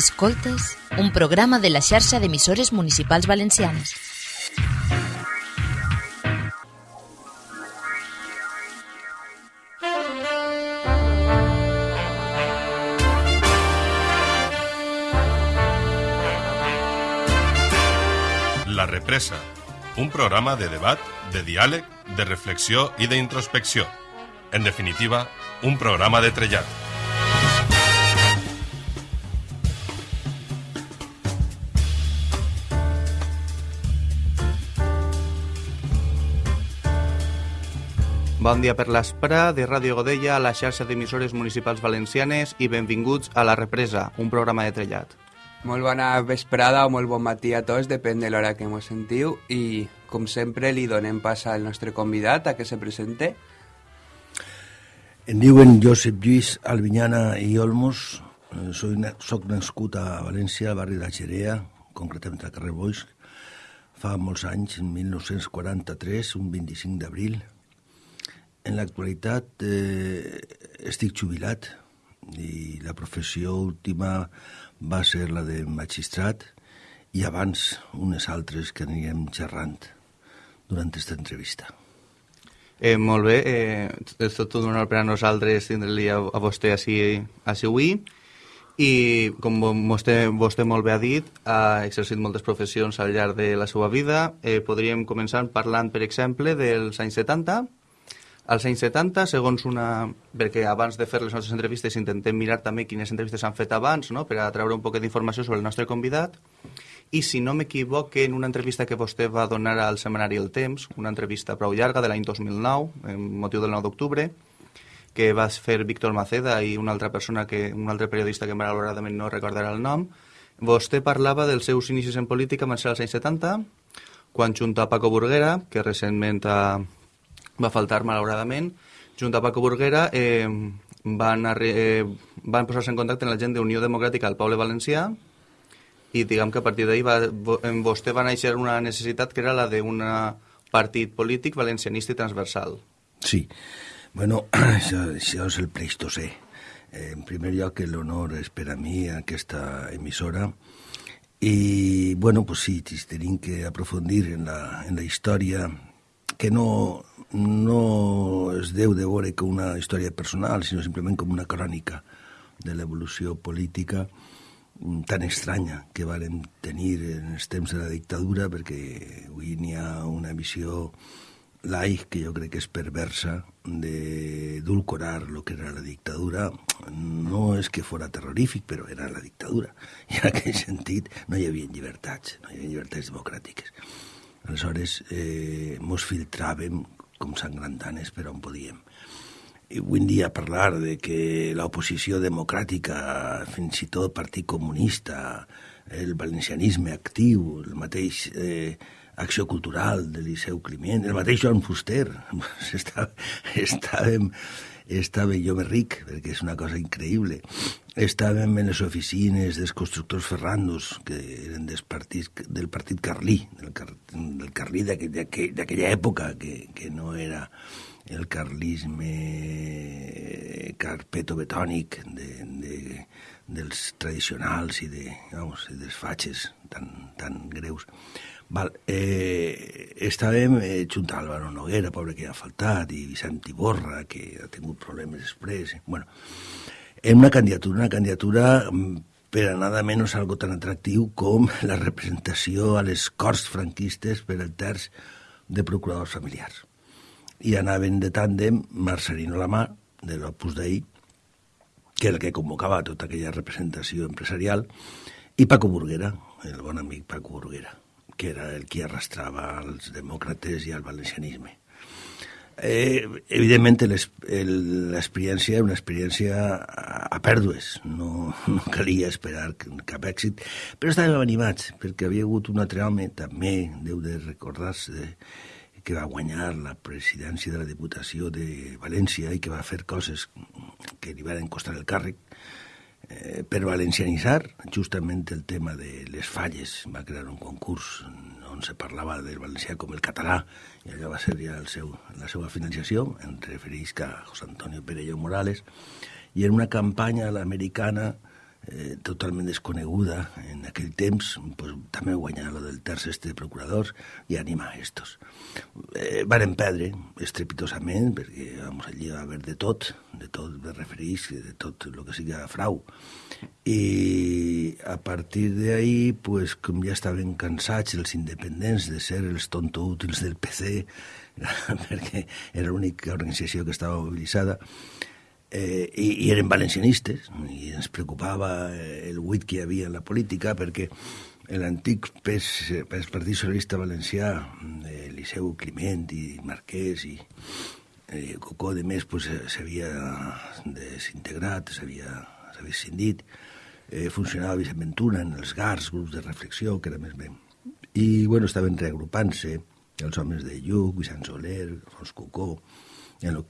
Escoltes, un programa de la xarxa d'emissores municipals valencianes. La Represa, un programa de debat, de diàleg, de reflexió i d'introspecció. En definitiva, un programa de trellat. Bon dia per l'Espra de Ràdio Godella, a la xarxa d'emissores municipals valencianes i benvinguts a La Represa, un programa de trellat. Molt bona vesprada o molt bon matí a tots, depèn de l'hora que mos sentiu i, com sempre, li donem pas al nostre convidat a que se presente. Em diuen Josep Lluís Albinyana i Olmos, Eh, soy, soc nascut a València, al barri de Xerea, concretament al carrer Boix, fa molts anys, en 1943, un 25 d'abril. En l'actualitat eh, estic jubilat i la professió última va ser la de magistrat i abans unes altres que anirem xerrant durant aquesta entrevista. Eh, molt bé, eh, és tot un honor per a nosaltres tindre-li a, a vostè així, així avui i com vo- vostè, vostè molt bé ha dit, ha exercit moltes professions al llarg de la seva vida. Eh, podríem començar parlant, per exemple, dels anys 70. Als anys 70, segons una... Perquè abans de fer les nostres entrevistes intentem mirar també quines entrevistes s'han fet abans, no?, per a treure un poc d'informació sobre el nostre convidat. I si no m'equivoque, en una entrevista que vostè va donar al setmanari El Temps, una entrevista prou llarga de l'any 2009, en motiu del 9 d'octubre, que va fer Víctor Maceda i una altra persona, que un altre periodista que malauradament no recordarà el nom, vostè parlava dels seus inicis en política van ser als anys 70, quan junt a Paco Burguera, que recentment ha, va faltar malauradament, junt a Paco Burguera eh, van, eh, van posar-se en contacte amb la gent d'Unió Democràtica al poble valencià i diguem que a partir d'ahir va, en vostè va néixer una necessitat que era la d'un partit polític valencianista i transversal. Sí, bueno, això, això és el Pleistocè. Eh, en primer lloc, l'honor és per a mi aquesta emissora i, bueno, pues sí, tenim que aprofundir en la, en la història que no, no es deu de veure com una història personal, sinó simplement com una crònica de l'evolució política mm, tan estranya que varen tenir en els temps de la dictadura, perquè avui n'hi ha una visió laic que jo crec que és perversa d'edulcorar lo que era la dictadura. No és que fora terrorífic, però era la dictadura. I en aquell sentit no hi havia llibertats, no hi havia llibertats democràtiques. Aleshores, eh, mos filtràvem com sangrantanes per on podíem. I avui dia parlar de que l'oposició democràtica, fins i tot Partit Comunista, el valencianisme actiu, el mateix eh, Acció Cultural de Liceu Climent, el mateix Joan Fuster, estava, estàvem, estava jo més ric, perquè és una cosa increïble. Estàvem en les oficines dels constructors Ferrandos, que eren des partits, del partit Carlí, del, car, del Carlí d'aquell- d'aquell- d'aquella època, que, que no era el carlisme carpeto-betònic de, de, dels tradicionals i, de, vamos, i dels fatxes tan, tan greus. Val, eh, estàvem eh, junt a Álvaro Noguera, pobre que ha faltat, i Vicent Iborra, que ha tingut problemes després. Bueno, en una candidatura, una candidatura mm, per a nada menys algo tan atractiu com la representació a les Corts franquistes per el terç de procuradors familiars. I anaven de tàndem Marcelino Lamar, de l'Opus Dei, que era el que convocava tota aquella representació empresarial, i Paco Burguera, el bon amic Paco Burguera, que era el qui arrastrava als demòcrates i al valencianisme. Eh, evidentment, el- l'experiència era una experiència a, pèrdues, no, no calia esperar cap èxit, però estàvem animats, perquè havia hagut un altre home, també deu de recordar-se, que va guanyar la presidència de la Diputació de València i que va fer coses que li van costar el càrrec, eh, per valencianitzar justament el tema de les falles. Va crear un concurs on se parlava del valencià com el català i allò va ser ja el seu, la seva financiació, en refereix a José Antonio Perello Morales, i en una campanya a l'americana eh, totalment desconeguda en aquell temps, pues, també guanyar lo del terç este de procuradors i animar estos. Eh, varen perdre estrepitosament, perquè vamos, allí va haver de tot, de tot de referís, de tot el que siga frau. I a partir d'ahí, pues, com ja estaven cansats els independents de ser els tontoútils del PC, perquè era l'única organització que estava mobilitzada, eh, i, i eren valencianistes i ens preocupava el buit que hi havia en la política perquè l'antic PES, PES Partit Socialista Valencià, Eliseu Climent i Marquès i eh, Cocó de més pues, s'havia desintegrat, s'havia escindit, eh, funcionava Vicent Ventura en els GARs, grups de reflexió, que era més bé. I, bueno, estaven reagrupant-se els homes de Lluc, Vicent Soler, Fons Cocó, en el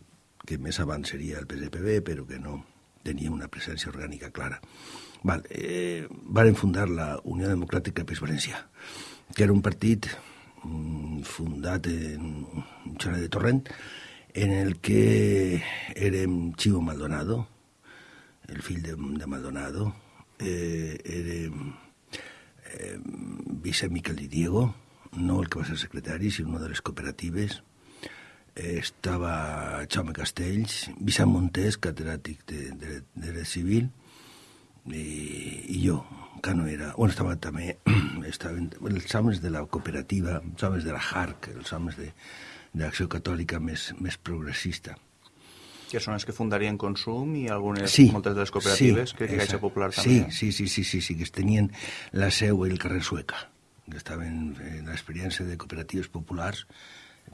que més abans seria el PSPB, però que no tenia una presència orgànica clara. Val, eh, varen fundar la Unió Democràtica Pes Valencià, que era un partit mm, fundat en un de Torrent, en el que érem Chivo Maldonado, el fill de, de Maldonado, eh, érem eh, Vicent Miquel Di Diego, no el que va ser secretari, sinó una de les cooperatives, estava Jaume Castells, Vicent Montés, catedràtic de, de, de dret civil, i, i jo, que no era... Bueno, estava també... Estaven els homes de la cooperativa, els homes de la HARC, els homes de, de l'Acció Catòlica més, més progressista. Que són els que fundarien Consum i algunes, sí, moltes de les cooperatives, sí, crec que Caixa Popular sí, també. Sí, sí, sí, sí, sí, que tenien la seu al carrer Sueca, que estaven en l'experiència de cooperatives populars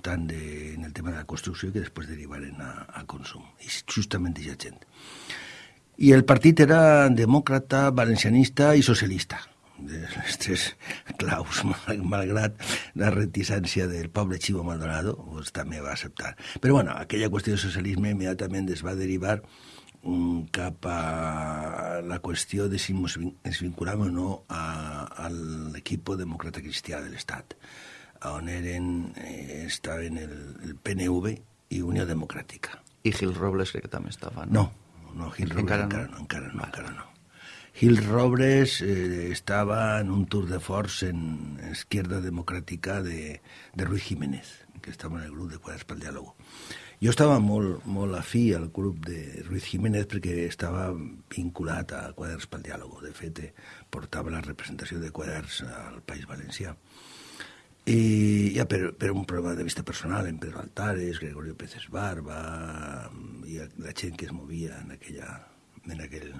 tant de, en el tema de la construcció que després derivaren a, a consum. I justament aquesta gent. I el partit era demòcrata, valencianista i socialista. De les tres claus, mal, malgrat la reticència del poble Chivo Maldonado, pues, també va acceptar. Però bueno, aquella qüestió de socialisme immediatament es va derivar um, cap a la qüestió de si ens vinculàvem o no a, a l'equip demòcrata cristià de l'Estat on eren, eh, estaven el, el PNV i Unió Democràtica. I Gil Robles crec que també estava, no? No, no Gil Robles Encara encara, no? encara no, encara no. Gil Robles eh, estava en un tour de force en Izquierda Democràtica de, de Ruiz Jiménez, que estava en el grup de Quadres pel Diàlogo. Jo estava molt, molt afí al grup de Ruiz Jiménez perquè estava vinculat a Quadres pel Diàlogo. De fet, eh, portava la representació de Quadres al País Valencià. I ja per, per un problema de vista personal, en Pedro Altares, Gregorio Pérez Barba, i la gent que es movia en aquella, en aquell,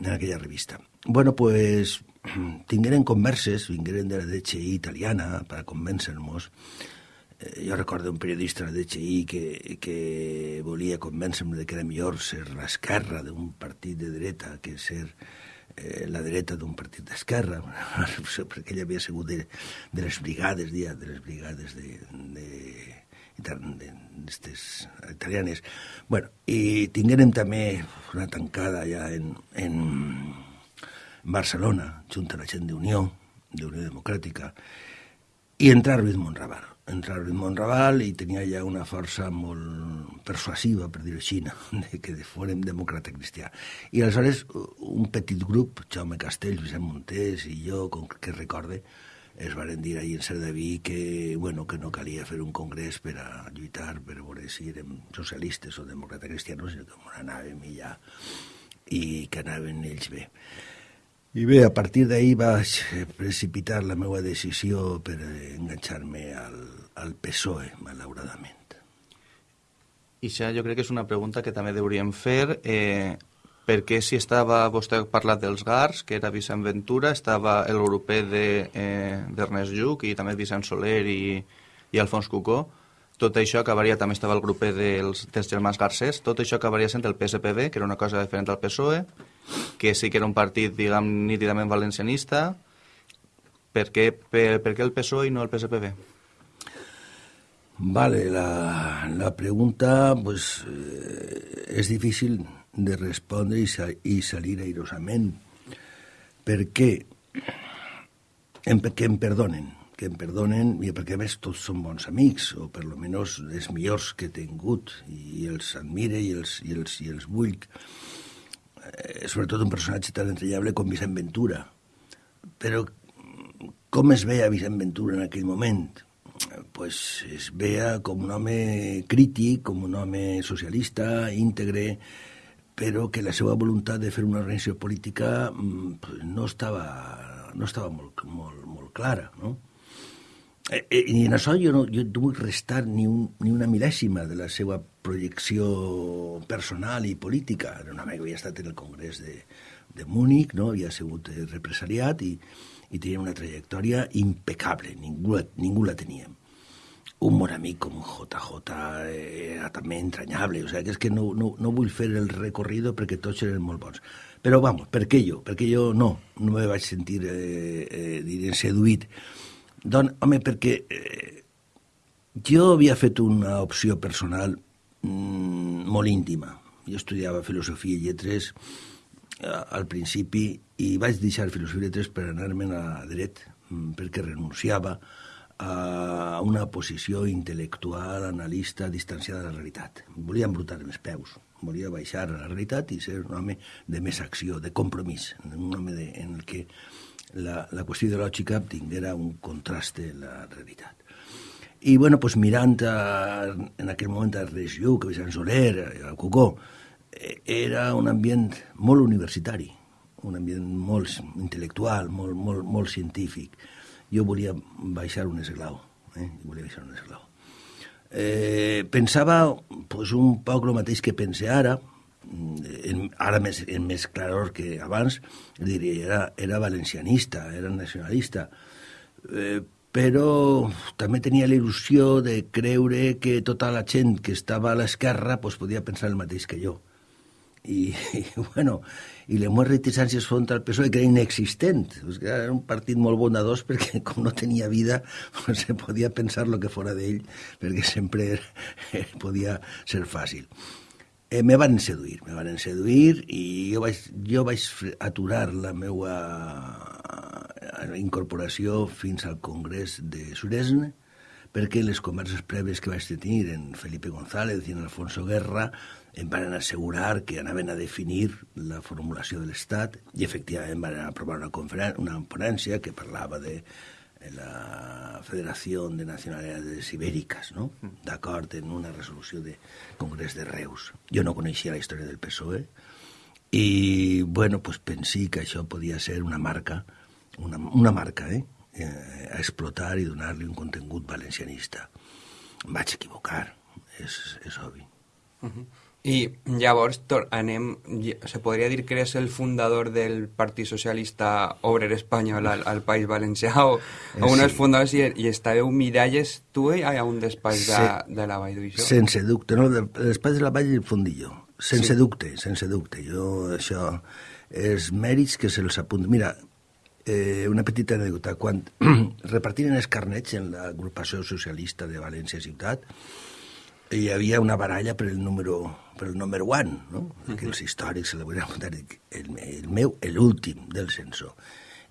en aquella revista. Bueno, pues tingueren converses, vingueren de la DCI italiana per a convèncer-nos. Eh, jo recordo un periodista de la DCI que, que volia convèncer-me que era millor ser l'esquerra d'un partit de dreta que ser eh, la dreta d'un partit d'esquerra, perquè ell havia sigut de, de les brigades, dia, de les brigades de, de, de, d'estes italianes. Bueno, i tinguérem també una tancada ja en, en Barcelona, junt a la gent d'Unió, d'Unió Democràtica, i entrar Ruiz Monraval. Entrar Ruiz Monraval i tenia ja una força molt persuasiva, per dir-ho així, de que fórem demòcrata cristià. I aleshores un petit grup, Jaume Castells, Vicent Montés i jo, com que recorde, es varen dir ahir en Cerdaví que, bueno, que no calia fer un congrés per a lluitar per veure si érem socialistes o demòcrata cristianos, sinó que anàvem i ja, i que anaven ells bé. I bé, a partir d'ahir vaig precipitar la meva decisió per enganxar-me al, al PSOE, malauradament. I això jo crec que és una pregunta que també hauríem fer. Eh, per què si estava, vostè ha parlat dels GARs, que era Vicent Ventura, estava el europeu d'Ernest de, eh, Lluc i també Vicent Soler i, i Alfons Cucó, tot això acabaria, també estava el grup dels, dels germans Garcés, tot això acabaria sent el PSPB, que era una cosa diferent al PSOE, que sí que era un partit, diguem, nítidament valencianista. Per què, per, per què el PSOE i no el PSPB? Vale, la, la pregunta pues, eh, és difícil de respondre i, sa, i salir airosament. Per què? Em, que em perdonen, que em perdonen, i perquè a més tots són bons amics, o per lo menys els millors que he tingut, i els admire i els, i els, i els vull. eh, sobretot un personatge tan entranyable com Vicent Ventura. Però com es veia Vicent Ventura en aquell moment? Pues es veia com un home crític, com un home socialista, íntegre, però que la seva voluntat de fer una organització política pues, no estava, no estava molt, molt, molt clara, no? Eh, eh, I en això jo no, jo no vull restar ni, un, ni una mil·lèsima de la seva projecció personal i política. Era un que havia estat en el Congrés de, de Múnich, no? havia sigut represaliat i, i tenia una trajectòria impecable, ningú, ningú la teníem. Un bon amic com JJ era també entranyable, o sigui, que és que no, no, no vull fer el recorrido perquè tots eren molt bons. Però, vamos, per què jo? Perquè jo no, no me vaig sentir, eh, eh, diré, seduït doncs, home, perquè eh, jo havia fet una opció personal mm, molt íntima. Jo estudiava filosofia i lletres eh, al principi i vaig deixar filosofia i lletres per anar-me'n a dret, mm, perquè renunciava a una posició intel·lectual, analista, distanciada de la realitat. Volia embrutar els peus, volia baixar a la realitat i ser un home de més acció, de compromís, un home de, en el que la, la qüestió ideològica tinguera un contraste en la realitat. I, bueno, pues, mirant a, en aquell moment a Regió, que Sant Soler, a Cocó, eh, era un ambient molt universitari, un ambient molt intel·lectual, molt, molt, molt científic. Jo volia baixar un esglau, eh? volia baixar un esglau. Eh, pensava pues, un poc el mateix que pense ara, en, ara més, en més claror que abans, diria, era, era valencianista, era nacionalista, eh, però també tenia la il·lusió de creure que tota la gent que estava a l'esquerra pues, podia pensar el mateix que jo. I, i bueno, i les meves reticències front al PSOE, que era inexistent. Pues, era un partit molt bondadós perquè, com no tenia vida, pues, se podia pensar el que fora d'ell, perquè sempre podia ser fàcil eh, me van seduir, me van seduir i jo vaig, jo vaig aturar la meva eh, incorporació fins al Congrés de Suresne perquè les converses prèvies que vaig tenir en Felipe González i en Alfonso Guerra em van assegurar que anaven a definir la formulació de l'Estat i efectivament van aprovar una, una ponència que parlava de la Federación de Nacionalidades Ibéricas, no? d'acord en una resolució de Congrés de Reus. Jo no coneixia la història del PSOE i, bueno, pues pensé que això podia ser una marca, una, una marca, eh? eh a explotar i donar-li un contingut valencianista. Em vaig equivocar, és, és obvi. Uh -huh. I llavors anem, se podria dir que eres el fundador del Partit Socialista Obrer Espanyol al, al País Valencià o, o un dels sí. fundadors i, i estàveu miralles tu i a un despatx de, de la Vall d'Uixó? Sense dubte, no, el despatx de la Vall del Fondillo. Sense sí. dubte, sense dubte. Jo, això, és mèrits que se'ls apunta. Mira, eh, una petita anècdota. Quan repartiren els carnets en l'agrupació socialista de València Ciutat, hi havia una baralla per el número, per el número one, no? Uh -huh. que els històrics se la volen apuntar, el, el meu, l'últim del censor.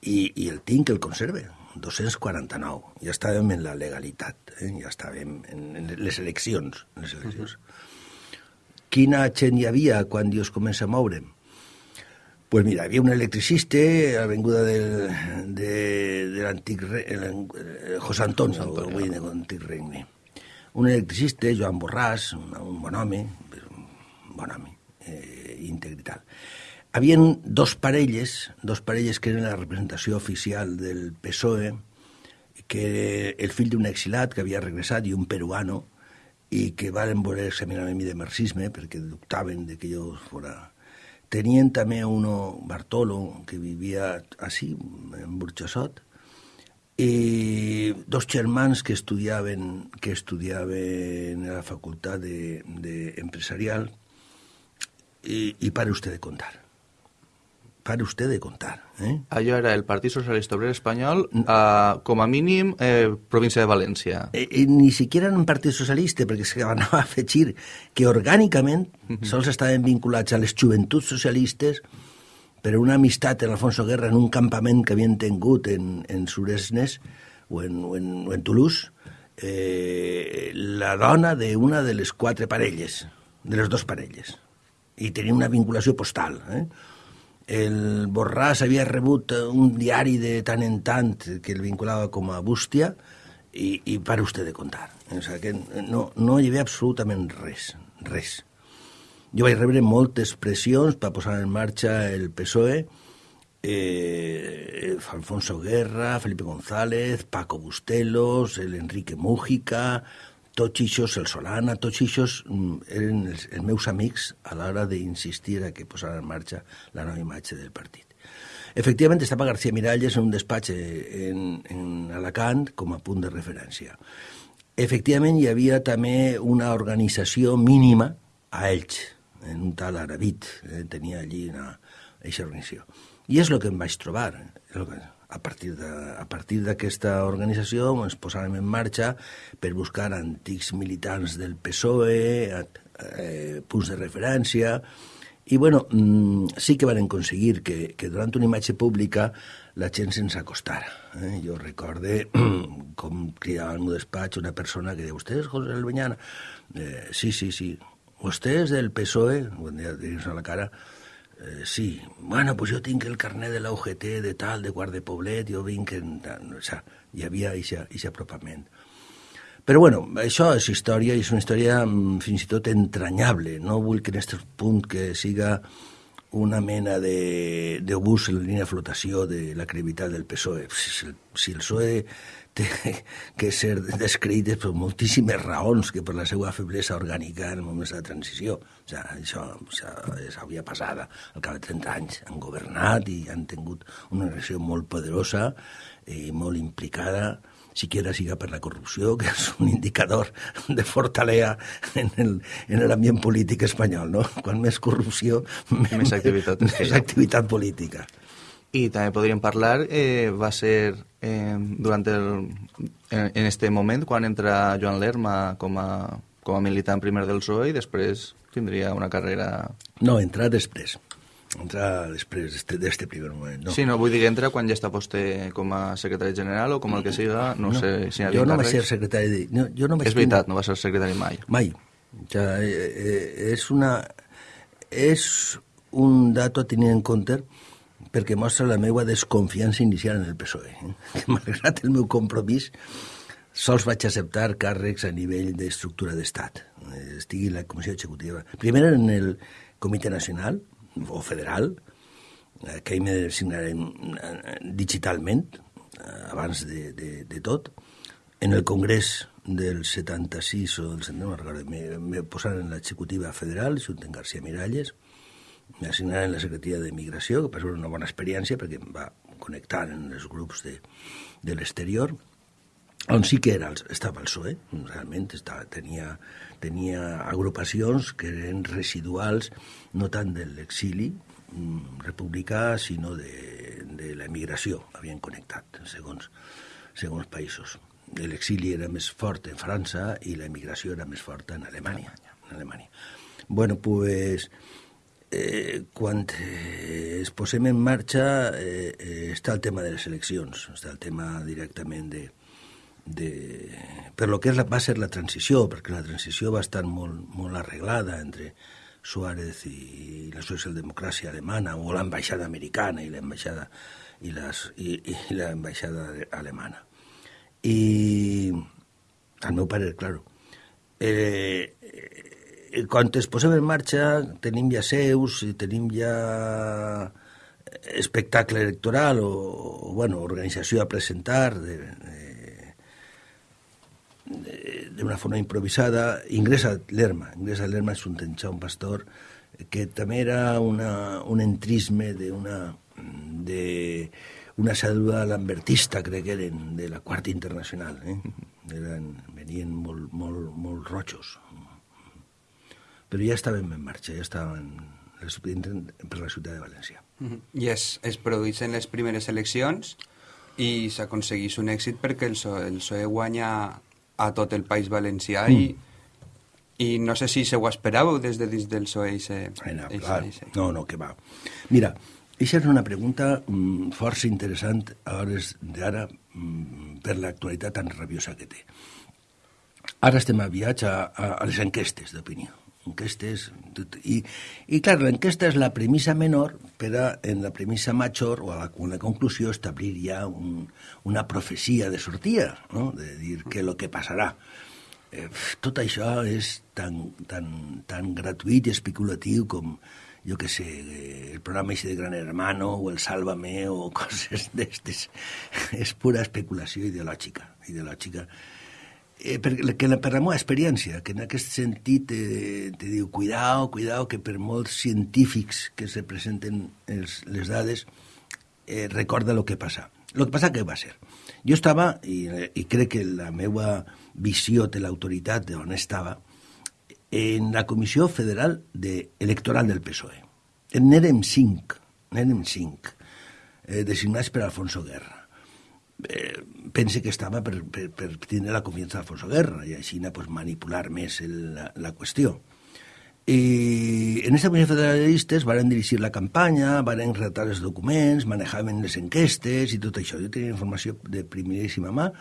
I, I el tinc, el conserve, 249. Ja estàvem en la legalitat, eh? ja estàvem en, en les eleccions. En les eleccions. Uh -huh. Quina gent hi havia quan Dios comença a moure? Pues mira, havia un electricista a l'avinguda del, de, de l'antic José Antonio, avui de l'antic regne un electricista, Joan Borràs, un, un bon home, bon home, eh, íntegre i tal. Havien dos parelles, dos parelles que eren la representació oficial del PSOE, que era el fill d'un exilat que havia regressat i un peruano, i que van voler examinar mi de marxisme perquè dubtaven de que jo fora... Tenien també uno, Bartolo, que vivia així, en Burxassot, i dos germans que estudiaven, que estudiaven a la facultat de, de i, i pare usted de contar. Pare usted de contar. Eh? Allò era el Partit Socialista Obrer Espanyol, eh, com a mínim, eh, província de València. Eh, eh, ni siquiera en un partit socialista, perquè se van a afegir que orgànicament uh -huh. sols estaven vinculats a les joventuts socialistes per una amistat en Alfonso Guerra en un campament que havien tingut en, en Suresnes o en, o en, o en Toulouse, eh, la dona d'una de les quatre parelles, de les dues parelles. I tenia una vinculació postal. Eh? El Borràs havia rebut un diari de tant en tant que el vinculava com a bústia i, i para usted de contar. O sigui que no, no hi havia absolutament res, res. Jo vaig rebre moltes pressions per posar en marxa el PSOE, eh, Alfonso Guerra, Felipe González, Paco Bustelos, el Enrique Mújica, tots ixos, el Solana, tots ixos mm, eren els, els meus amics a l'hora d'insistir a que posaren en marxa la nova imatge del partit. Efectivament, estava García Miralles en un despatx en, en Alacant com a punt de referència. Efectivament, hi havia també una organització mínima a Elx, en un tal Arabit, eh, tenia allí una, aquesta organització. I és el que em vaig trobar. Que, a partir d'aquesta organització ens posàrem en marxa per buscar antics militants del PSOE, eh, punts de referència, i bueno, mm, sí que van aconseguir que, que durant una imatge pública la gent se'ns acostara. Eh? Jo recorde com cridava al meu despatx una persona que deia, «Vostè és José Albeñana?» eh, «Sí, sí, sí». «Vostè és del PSOE?» Bon dia, a la cara. Eh, sí, bueno, pues jo tinc el carnet de la UGT de tal, de Guarda de Poblet, jo vinc... En, o sea, hi havia aquest apropament. Però bueno, això és història i és una història mm, fins i tot entranyable. No vull que en aquest punt que siga una mena d'obús en línia de flotació de la credibilitat del PSOE. Si si el PSOE té que ser descrites per moltíssimes raons que per la seva feblesa orgànica en moments de transició. O sigui, això, això és havia passada. Al cap de 30 anys han governat i han tingut una relació molt poderosa i molt implicada, siquiera siga per la corrupció, que és un indicador de fortalea en l'ambient polític espanyol, no? Quan més corrupció, més activitat, més activitat política. I també podríem parlar, eh, va ser eh, durant el, en, en este moment quan entra Joan Lerma com a, com a militant primer del PSOE i després tindria una carrera... No, entrar després. Entrar després d'este primer moment. No. Sí, no, vull dir que entra quan ja està poste com a secretari general o com el que siga, no, no sé si hi ha Jo no vaig ser secretari de... No, jo no vaig és veritat, no va ser secretari mai. Mai. Ja, eh, eh, és una... És un dato a tenir en compte perquè mostra la meva desconfiança inicial en el PSOE. Eh? Que malgrat el meu compromís, sols vaig acceptar càrrecs a nivell d'estructura d'estat. Eh, estigui la Comissió Executiva. Primer en el Comitè Nacional o Federal, eh, que hi me digitalment, abans de, de, de tot. En el Congrés del 76 o del 70, no me, me en l'executiva federal, junt amb García Miralles, m'assignaren la secretaria de Migració, que va ser una bona experiència perquè em va connectar en els grups de, de l'exterior, on sí que era, estava el PSOE, realment estava, tenia, tenia agrupacions que eren residuals no tant de l'exili mm, republicà, sinó de, de l'emigració, havien connectat, segons, segons països. L'exili era més fort en França i l'emigració era més forta en Alemanya. En Alemanya. Bueno, pues, eh, quan eh, es posem en marxa eh, eh, està el tema de les eleccions, està el tema directament de, de, per lo que és la, va ser la transició, perquè la transició va estar molt, molt arreglada entre Suárez i la socialdemocràcia alemana, o l'ambaixada americana i l'ambaixada i, les, i, i l'ambaixada alemana. I, al meu parer, claro, eh, quan es posem en marxa tenim ja seus i tenim ja espectacle electoral o, o bueno, organització a presentar de, d'una forma improvisada, ingressa l'Erma. Ingressa l'Erma és un tenxar, un pastor, que també era una, un entrisme d'una de una cèdula lambertista, crec que eren, de la Quarta Internacional. Eh? Eren, venien molt, molt, molt rojos, però ja estàvem en marxa, ja estàvem per la ciutat de València. Mm -hmm. I es, es produeixen les primeres eleccions i s'aconsegueix un èxit perquè el PSOE, el PSOE guanya a tot el País Valencià mm. i, i no sé si se ho esperàveu des de dins del PSOE. Ese, no, clar. no, no, que va. Mira, això és una pregunta mm, força interessant a hores d'ara mm, per l'actualitat tan rabiosa que té. Ara estem a viatge a, a, a les enquestes d'opinió enquestes... I, i clar, l'enquesta és la premissa menor, però en la premissa major, o a la, una conclusió, establir ja un, una profecia de sortida, no? de dir que el que passarà. Eh, tot això és tan, tan, tan gratuït i especulatiu com, jo que sé, el programa ese de Gran Hermano o el Sálvame o coses d'estes. És pura especulació ideològica, ideològica eh, per, que per la meva experiència, que en aquest sentit eh, te diu, cuidao, cuidao, que per molts científics que se presenten els, les dades, eh, recorda el que passa. El que passa que va ser. Jo estava, i, i crec que la meva visió de l'autoritat d'on estava, en la Comissió Federal de, Electoral del PSOE. N'érem cinc, n'érem cinc, eh, designats per Alfonso Guerra. Eh, pense que estava per, per, per tenir la confiança d'Alfonso Guerra i així pues, manipular més el, la, la qüestió. I en aquesta comissió federalistes van dirigir la campanya, van redactar els documents, manejaven les enquestes i tot això. Jo tenia informació de primeríssima mà,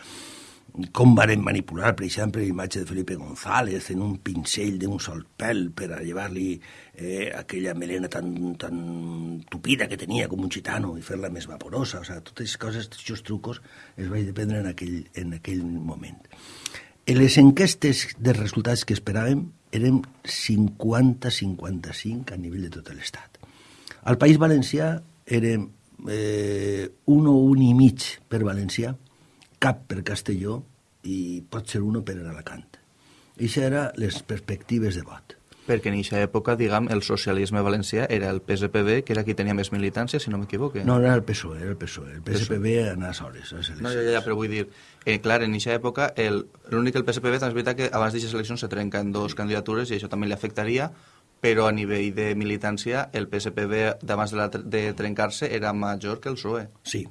com varen manipular, per exemple, l'imatge de Felipe González en un pincell d'un sol pèl per a llevar-li eh, aquella melena tan, tan tupida que tenia com un gitano i fer-la més vaporosa. O sigui, totes coses, tots els trucos, els vaig dependre en aquell, en aquell moment. En les enquestes de resultats que esperàvem eren 50-55 a nivell de tot l'Estat. Al País Valencià érem eh, un o un i mig per valencià, cap per Castelló i pot ser uno per Alacant. Això eren les perspectives de vot. Perquè en aquesta època, diguem, el socialisme valencià era el PSPB, que era qui tenia més militància, si no m'equivoque. No, era el PSOE, era el PSOE. El PSPB en les hores. No, ja, ja, però vull dir, eh, clar, en aquesta època, l'únic que el PSPB, també és veritat que abans d'aquestes eleccions se trenquen dos candidatures i això també li afectaria, però a nivell de militància el PSPB d'abans de, la, de trencar-se era major que el PSOE. Sí,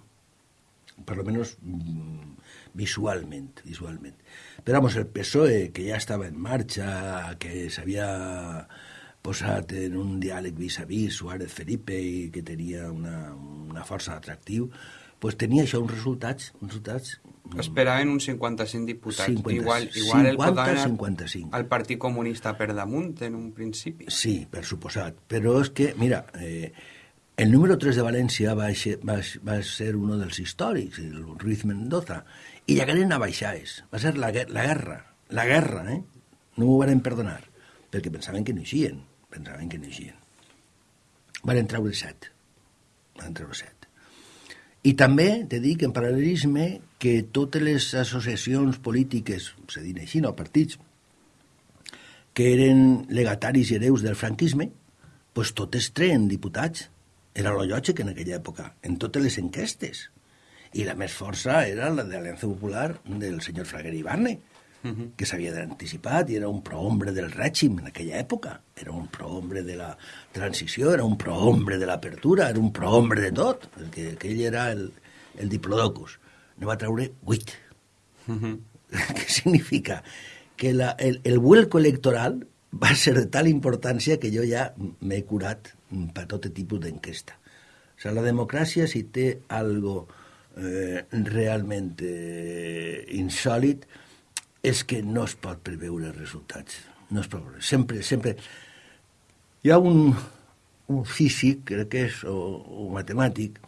per lo menos mm, visualment, visualment. Però, vamos, el PSOE, que ja estava en marxa, que s'havia posat en un diàleg vis-a-vis Suárez Felipe i que tenia una, una força atractiu, pues tenia això uns resultats, uns resultats Esperaven uns 55 diputats. 50, igual igual 50, el 55. al Partit Comunista per damunt en un principi. Sí, per suposat. Però és que, mira, eh, el número 3 de València va, ser, va, va ser un dels històrics, el Ruiz Mendoza, i llegaren a baixaes. Va ser la, la guerra, la guerra, eh? No m'ho van perdonar, perquè pensaven que no eixien, pensaven que no eixien. Van treure set, van treure set. I també, te dic, en paral·lelisme, que totes les associacions polítiques, se diuen així, no, partits, que eren legataris i hereus del franquisme, pues totes treen diputats. Era lo lògic en aquella època, en totes les enquestes i la més força era la de l'Aliança Popular del senyor Fraguer Ibarne, uh -huh. que s'havia anticipat i era un prohombre del règim en aquella època. Era un prohombre de la transició, era un prohombre de l'apertura, era un prohombre de tot, perquè aquell era el, el diplodocus. Ne va treure vuit. Uh -huh. Què significa? Que la, el, el vuelco electoral va ser de tal importància que jo ja m'he curat per tot tipus d'enquesta. O sigui, la democràcia, si té algo eh, realment eh, insòlid és que no es pot preveure els resultats. No es pot preveure. Sempre, sempre... Hi ha un, un físic, crec que és, o, o matemàtic,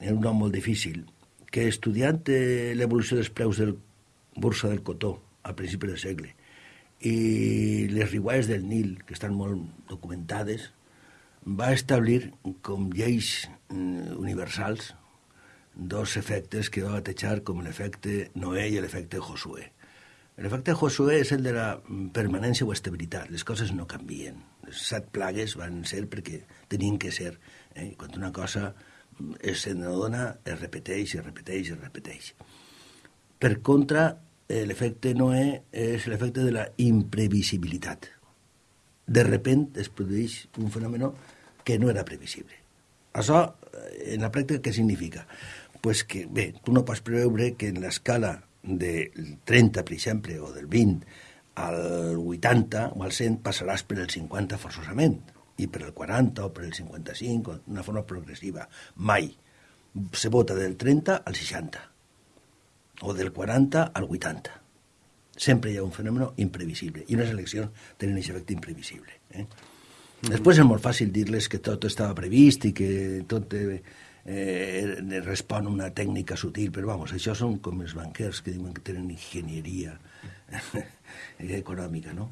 és un nom molt difícil, que estudiant eh, l'evolució dels preus del borsa del cotó a principi del segle i les riuades del Nil, que estan molt documentades, va establir com lleis mm, universals dos efectes que va batejar com l'efecte Noé i l'efecte Josué. L'efecte Josué és el de la permanència o estabilitat. Les coses no canvien. Les set plagues van ser perquè tenien que ser. Eh? Quan una cosa es dona, es repeteix, es repeteix, es repeteix. Per contra, eh, l'efecte Noé és l'efecte de la imprevisibilitat. De repent es produeix un fenomen que no era previsible. Això, eh, en la pràctica, què significa? Pues que, bé, tu no pots preveure que en l'escala del 30, per exemple, o del 20 al 80 o al 100 passaràs per el 50 forçosament, i per el 40 o per el 55, d'una forma progressiva. Mai. Se vota del 30 al 60, o del 40 al 80. Sempre hi ha un fenomen imprevisible, i unes eleccions tenen aquest efecte imprevisible. Eh? Mm. Després és molt fàcil dir-les que tot estava previst i que tot eh, eh, respon a una tècnica sutil, però vamos, això són com els banquers que diuen que tenen enginyeria econòmica, no?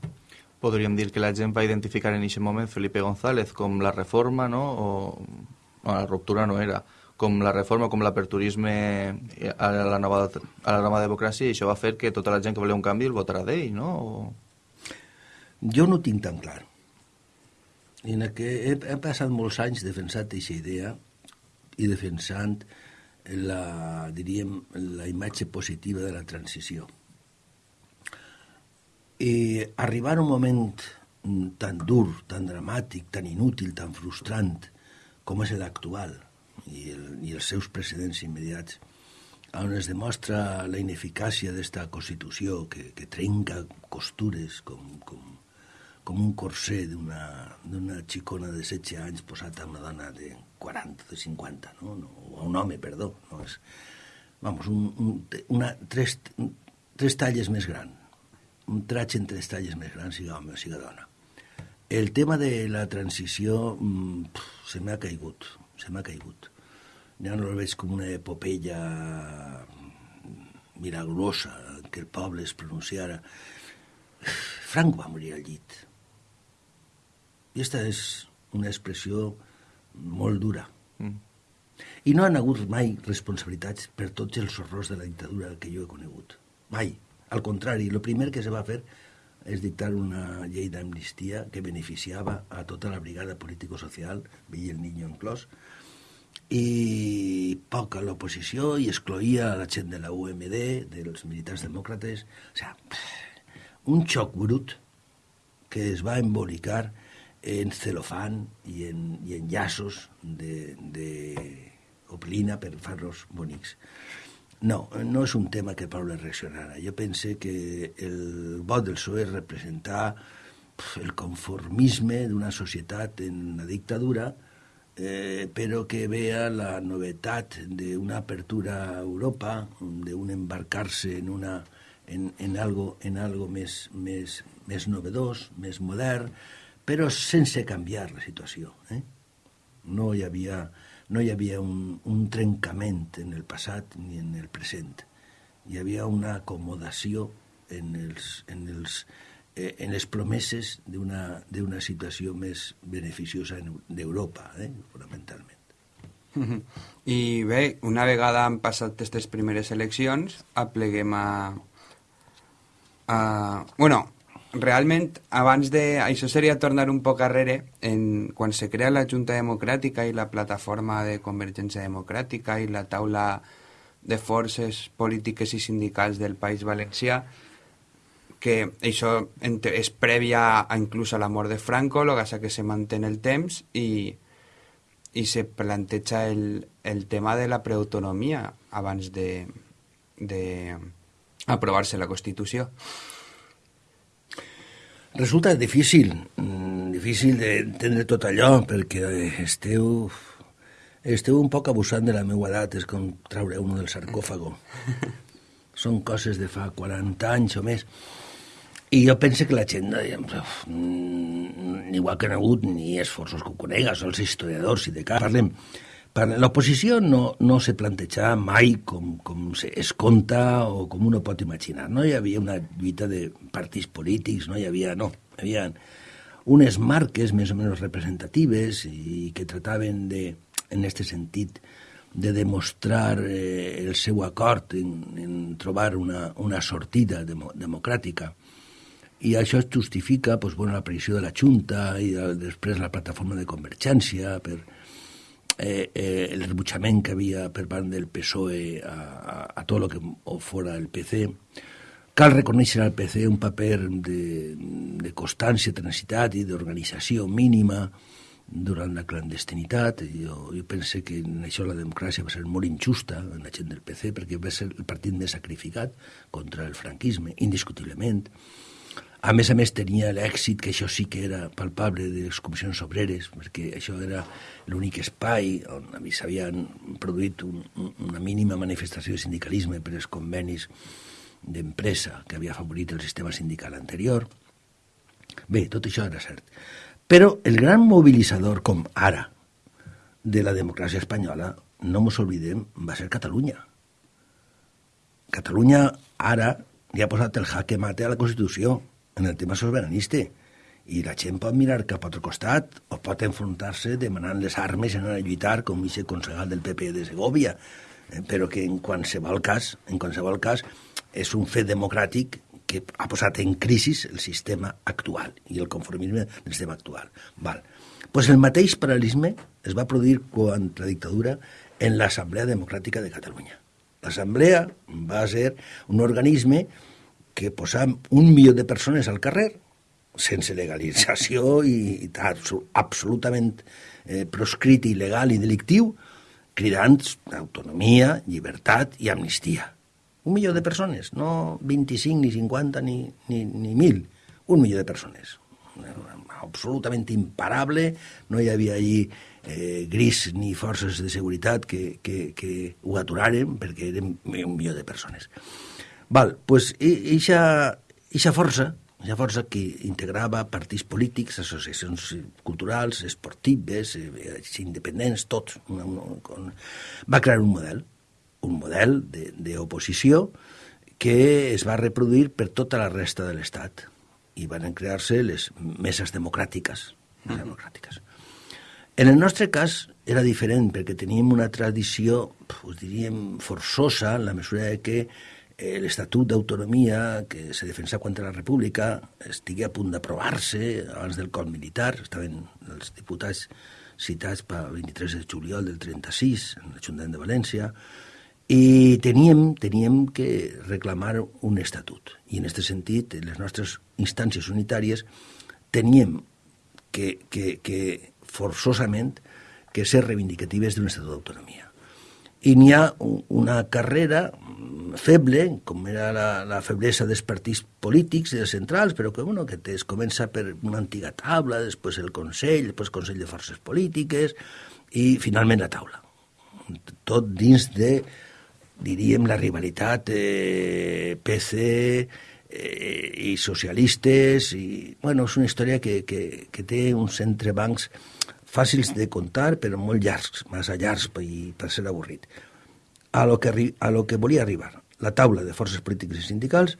Podríem dir que la gent va identificar en aquest moment Felipe González com la reforma, no? O, o la ruptura no era, com la reforma, com l'aperturisme a la nova, a la nova democràcia, i això va fer que tota la gent que volia un canvi el votarà d'ell, no? O... Jo no tinc tan clar. En que he, he passat molts anys defensant aquesta idea i defensant la, diríem, la imatge positiva de la transició. I arribar a un moment tan dur, tan dramàtic, tan inútil, tan frustrant com és l'actual i, el, i els seus precedents immediats, on es demostra la ineficàcia d'esta Constitució que, que trenca costures com, com, com un corser d'una xicona de 16 anys posat a una dona de 40, de 50, no? no a un home, perdó. No? És, vamos, un, un, una, tres, tres talles més gran, un traig en tres talles més gran, siga home o siga dona. El tema de la transició mmm, se m'ha caigut, se m'ha caigut. Ja no el veig com una epopeia milagrosa que el poble es pronunciara. Franco va morir al llit i aquesta és una expressió molt dura. Mm. I no han hagut mai responsabilitats per tots els horrors de la dictadura que jo he conegut. Mai. Al contrari, el primer que se va fer és dictar una llei d'amnistia que beneficiava a tota la brigada político-social, veia el niño inclòs, i poc a l'oposició i excloïa a la gent de la UMD, dels militars demòcrates. O sigui, un xoc brut que es va embolicar en celofán i en, i en llaços de, de oplina per fer-los bonics. No, no és un tema que Pablo reaccionara. Jo pense que el vot del PSOE representar el conformisme d'una societat en la dictadura, eh, però que vea la novetat d'una apertura a Europa, d'un embarcar-se en, una, en, en algo, en algo més, més, més novedós, més modern, però sense canviar la situació. Eh? No hi havia, no hi havia un, un trencament en el passat ni en el present. Hi havia una acomodació en, els, en, els, eh, en les promeses d'una situació més beneficiosa d'Europa, eh? fonamentalment. I bé, una vegada han passat aquestes primeres eleccions, apleguem a... a bueno, realment, abans de... Això seria tornar un poc arrere, en, quan se crea la Junta Democràtica i la plataforma de Convergència Democràtica i la taula de forces polítiques i sindicals del País Valencià, que això és prèvia a, inclús a la mort de Franco, el que que se manté el temps i, i se planteja el, el tema de la preautonomia abans de, de aprovar-se la Constitució. Resulta difícil, mm, difícil d'entendre tot allò, perquè esteu, esteu un poc abusant de la meva edat, és com traure un del sarcòfago. Són coses de fa 40 anys o més. I jo penso que la gent, igual que no ha hagut ni esforços que ho conega, són els historiadors, i de cas parlem, L'oposició no, no se plantejava mai com, com se es conta o com uno pot imaginar. No hi havia una lluita de partits polítics, no hi havia... No, hi havia unes marques més o menys representatives i que trataven de, en aquest sentit, de demostrar eh, el seu acord en, en trobar una, una sortida demo, democràtica. I això es justifica pues, bueno, l'aparició de la Junta i de, després la plataforma de convergència per, eh, eh, el rebutjament que havia per part del PSOE a, a, a tot el que fora el PC. Cal reconèixer al PC un paper de, de constància, tenacitat i d'organització mínima durant la clandestinitat. Jo, jo pense que en això la democràcia va ser molt injusta en la gent del PC perquè va ser el partit més sacrificat contra el franquisme, indiscutiblement. A més a més tenia l'èxit, que això sí que era palpable, de les comissions obreres, perquè això era l'únic espai on s'havien produït un, una mínima manifestació de sindicalisme per els convenis d'empresa que havia afavorit el sistema sindical anterior. Bé, tot això era cert. Però el gran mobilitzador, com ara, de la democràcia espanyola, no mos oblidem, va ser Catalunya. Catalunya ara li ha posat el jaque mate a la Constitució en el tema soberanista i la gent pot mirar cap a altre costat o pot enfrontar-se demanant les armes i anar a lluitar com aquest concejal del PP de Segovia eh, però que en qualsevol cas en qualsevol cas és un fet democràtic que ha posat en crisi el sistema actual i el conformisme del sistema actual. Val. Pues el mateix paral·lelisme es va produir quan la dictadura en l'Assemblea Democràtica de Catalunya. L'Assemblea va ser un organisme que posava un milió de persones al carrer sense legalització i absolutament eh, proscrit il·legal i delictiu, cridant autonomia, llibertat i amnistia. Un milió de persones, no 25, ni 50, ni, ni, ni 1.000. Un milió de persones. Absolutament imparable, no hi havia allí eh, gris ni forces de seguretat que, que, que ho aturaren perquè eren un milió de persones. Val, pues, eixa força una força que integrava partits polítics, associacions culturals, esportives, eh, independents, tots. Una, una, va crear un model, un model d'oposició que es va reproduir per tota la resta de l'Estat i van crear-se les meses democràtiques. Mm. democràtiques. En el nostre cas era diferent perquè teníem una tradició, us diríem, forçosa en la mesura que l'Estatut d'Autonomia que se defensa contra la República estigui a punt d'aprovar-se abans del cop militar. Estaven els diputats citats pel 23 de juliol del 36 en l'Ajuntament de València i teníem, teníem que reclamar un estatut. I en aquest sentit, les nostres instàncies unitàries teníem que, que, que forçosament que ser reivindicatives d'un estatut d'autonomia. I n'hi ha una carrera feble, com era la, la feblesa dels partits polítics i dels centrals, però que, bueno, que es comença per una antiga taula, després el Consell, després el Consell de Forces Polítiques i finalment la taula. Tot dins de, diríem, la rivalitat eh, PC eh, i socialistes i, bueno, és una història que, que, que té uns entrebancs fàcils de contar, però molt llargs, massa llargs per, per ser avorrit. A lo, que, a lo que volia arribar la taula de forces polítiques i sindicals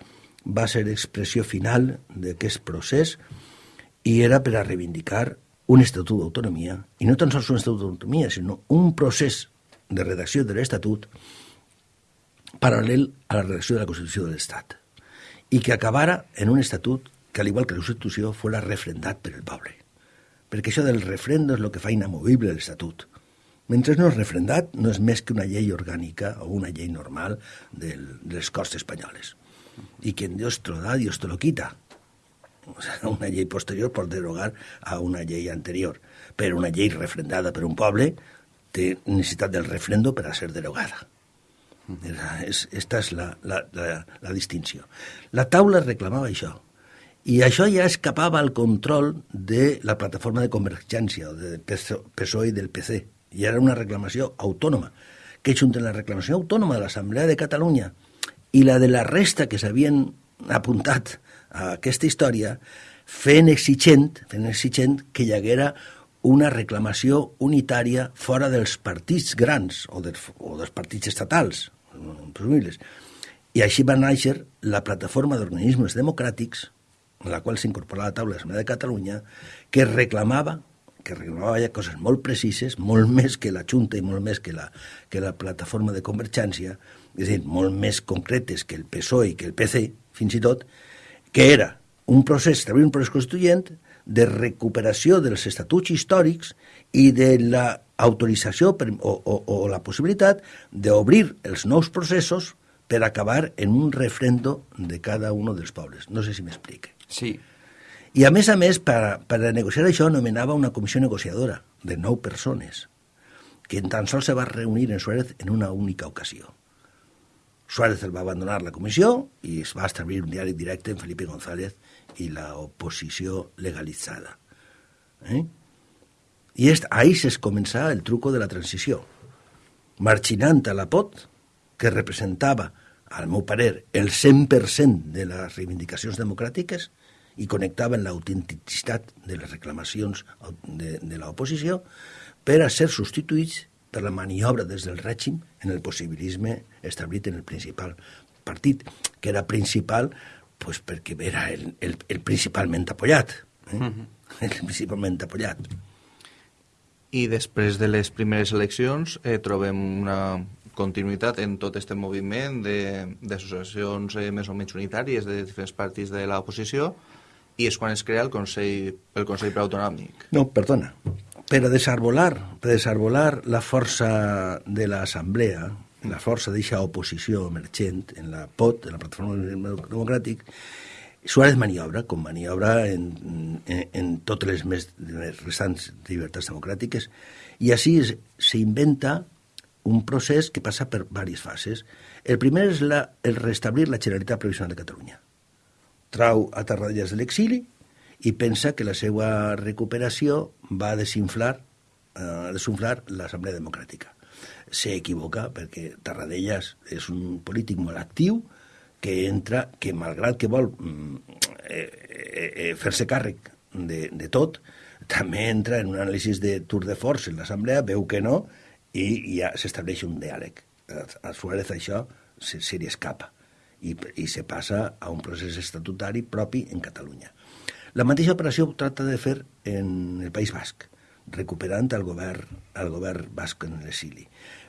va ser expressió final d'aquest procés i era per a reivindicar un estatut d'autonomia, i no tan sols un estatut d'autonomia, sinó un procés de redacció de l'Estatut paral·lel a la redacció de la Constitució de l'Estat, i que acabara en un estatut que, al igual que la Constitució, fos refrendat per el poble. Perquè això del refrendo és el que fa inamovible l'Estatut. Mentre no és refrendat, no és més que una llei orgànica o una llei normal del, de les Corts Espanyoles. I quien Dios te lo da, Dios te lo quita. O sea, una llei posterior pot derogar a una llei anterior, però una llei refrendada per un poble té necessitat del refrendo per a ser derogada. És, esta és la, la, la, la distinció. La taula reclamava això, i això ja escapava al control de la plataforma de convergència, o del PSOE i del PC, i era una reclamació autònoma, que junta la reclamació autònoma de l'Assemblea de Catalunya i la de la resta que s'havien apuntat a aquesta història, fent exigent, fent exigent que hi haguera una reclamació unitària fora dels partits grans o dels, o dels partits estatals, presumibles. I així va néixer la plataforma d'organismes democràtics, en la qual s'incorporava la taula de l'Assemblea de Catalunya, que reclamava que ja coses molt precises, molt més que la Junta i molt més que la, que la plataforma de convergència, és a dir, molt més concretes que el PSOE i que el PC, fins i tot, que era un procés, establir un procés constituent de recuperació dels estatuts històrics i de la autorització o, o, o la possibilitat d'obrir els nous processos per acabar en un refrendo de cada un dels pobles. No sé si m'explique. Sí, i a més a més, per, per a negociar això, nomenava una comissió negociadora de nou persones, que en tan sols se va reunir en Suárez en una única ocasió. Suárez el va abandonar la comissió i es va establir un diari directe en Felipe González i la oposició legalitzada. Eh? I est, ahí es començà el truco de la transició. Marchinant a la POT, que representava al meu parer, el 100% de les reivindicacions democràtiques i connectaven l'autenticitat de les reclamacions de, de l'oposició per a ser substituïts per la maniobra des del règim en el possibilisme establit en el principal partit, que era principal pues, perquè era el, el, el principalment apoyat. Eh? Uh -huh. El principalment apoyat. I després de les primeres eleccions eh, trobem una continuïtat en tot aquest moviment d'associacions eh, més o menys unitàries de diferents partits de l'oposició i és quan es crea el Consell, el Consell Preautonòmic. No, perdona. Per a desarbolar, per a desarbolar la força de l'Assemblea, la força d'eixa oposició emergent en la POT, en la Plataforma Democràtic, Suárez maniobra, com maniobra en, en, en totes les més restants llibertats democràtiques, i així s'inventa un procés que passa per diverses fases. El primer és la, el restablir la Generalitat Provisional de Catalunya. Trau a Tarradellas de l'exili i pensa que la seva recuperació va desinflar, eh, desinflar l'Assemblea Democràtica. S'equivoca perquè Tarradellas és un polític molt actiu que entra, que malgrat que vol mm, eh, eh, eh, fer-se càrrec de, de tot, també entra en un anàlisi de tour de force en l'Assemblea, veu que no, i ja s'estableix un diàleg. A Suárez això se, se li escapa i, i se passa a un procés estatutari propi en Catalunya. La mateixa operació tracta de fer en el País Basc, recuperant el govern, el govern basc en l'exili.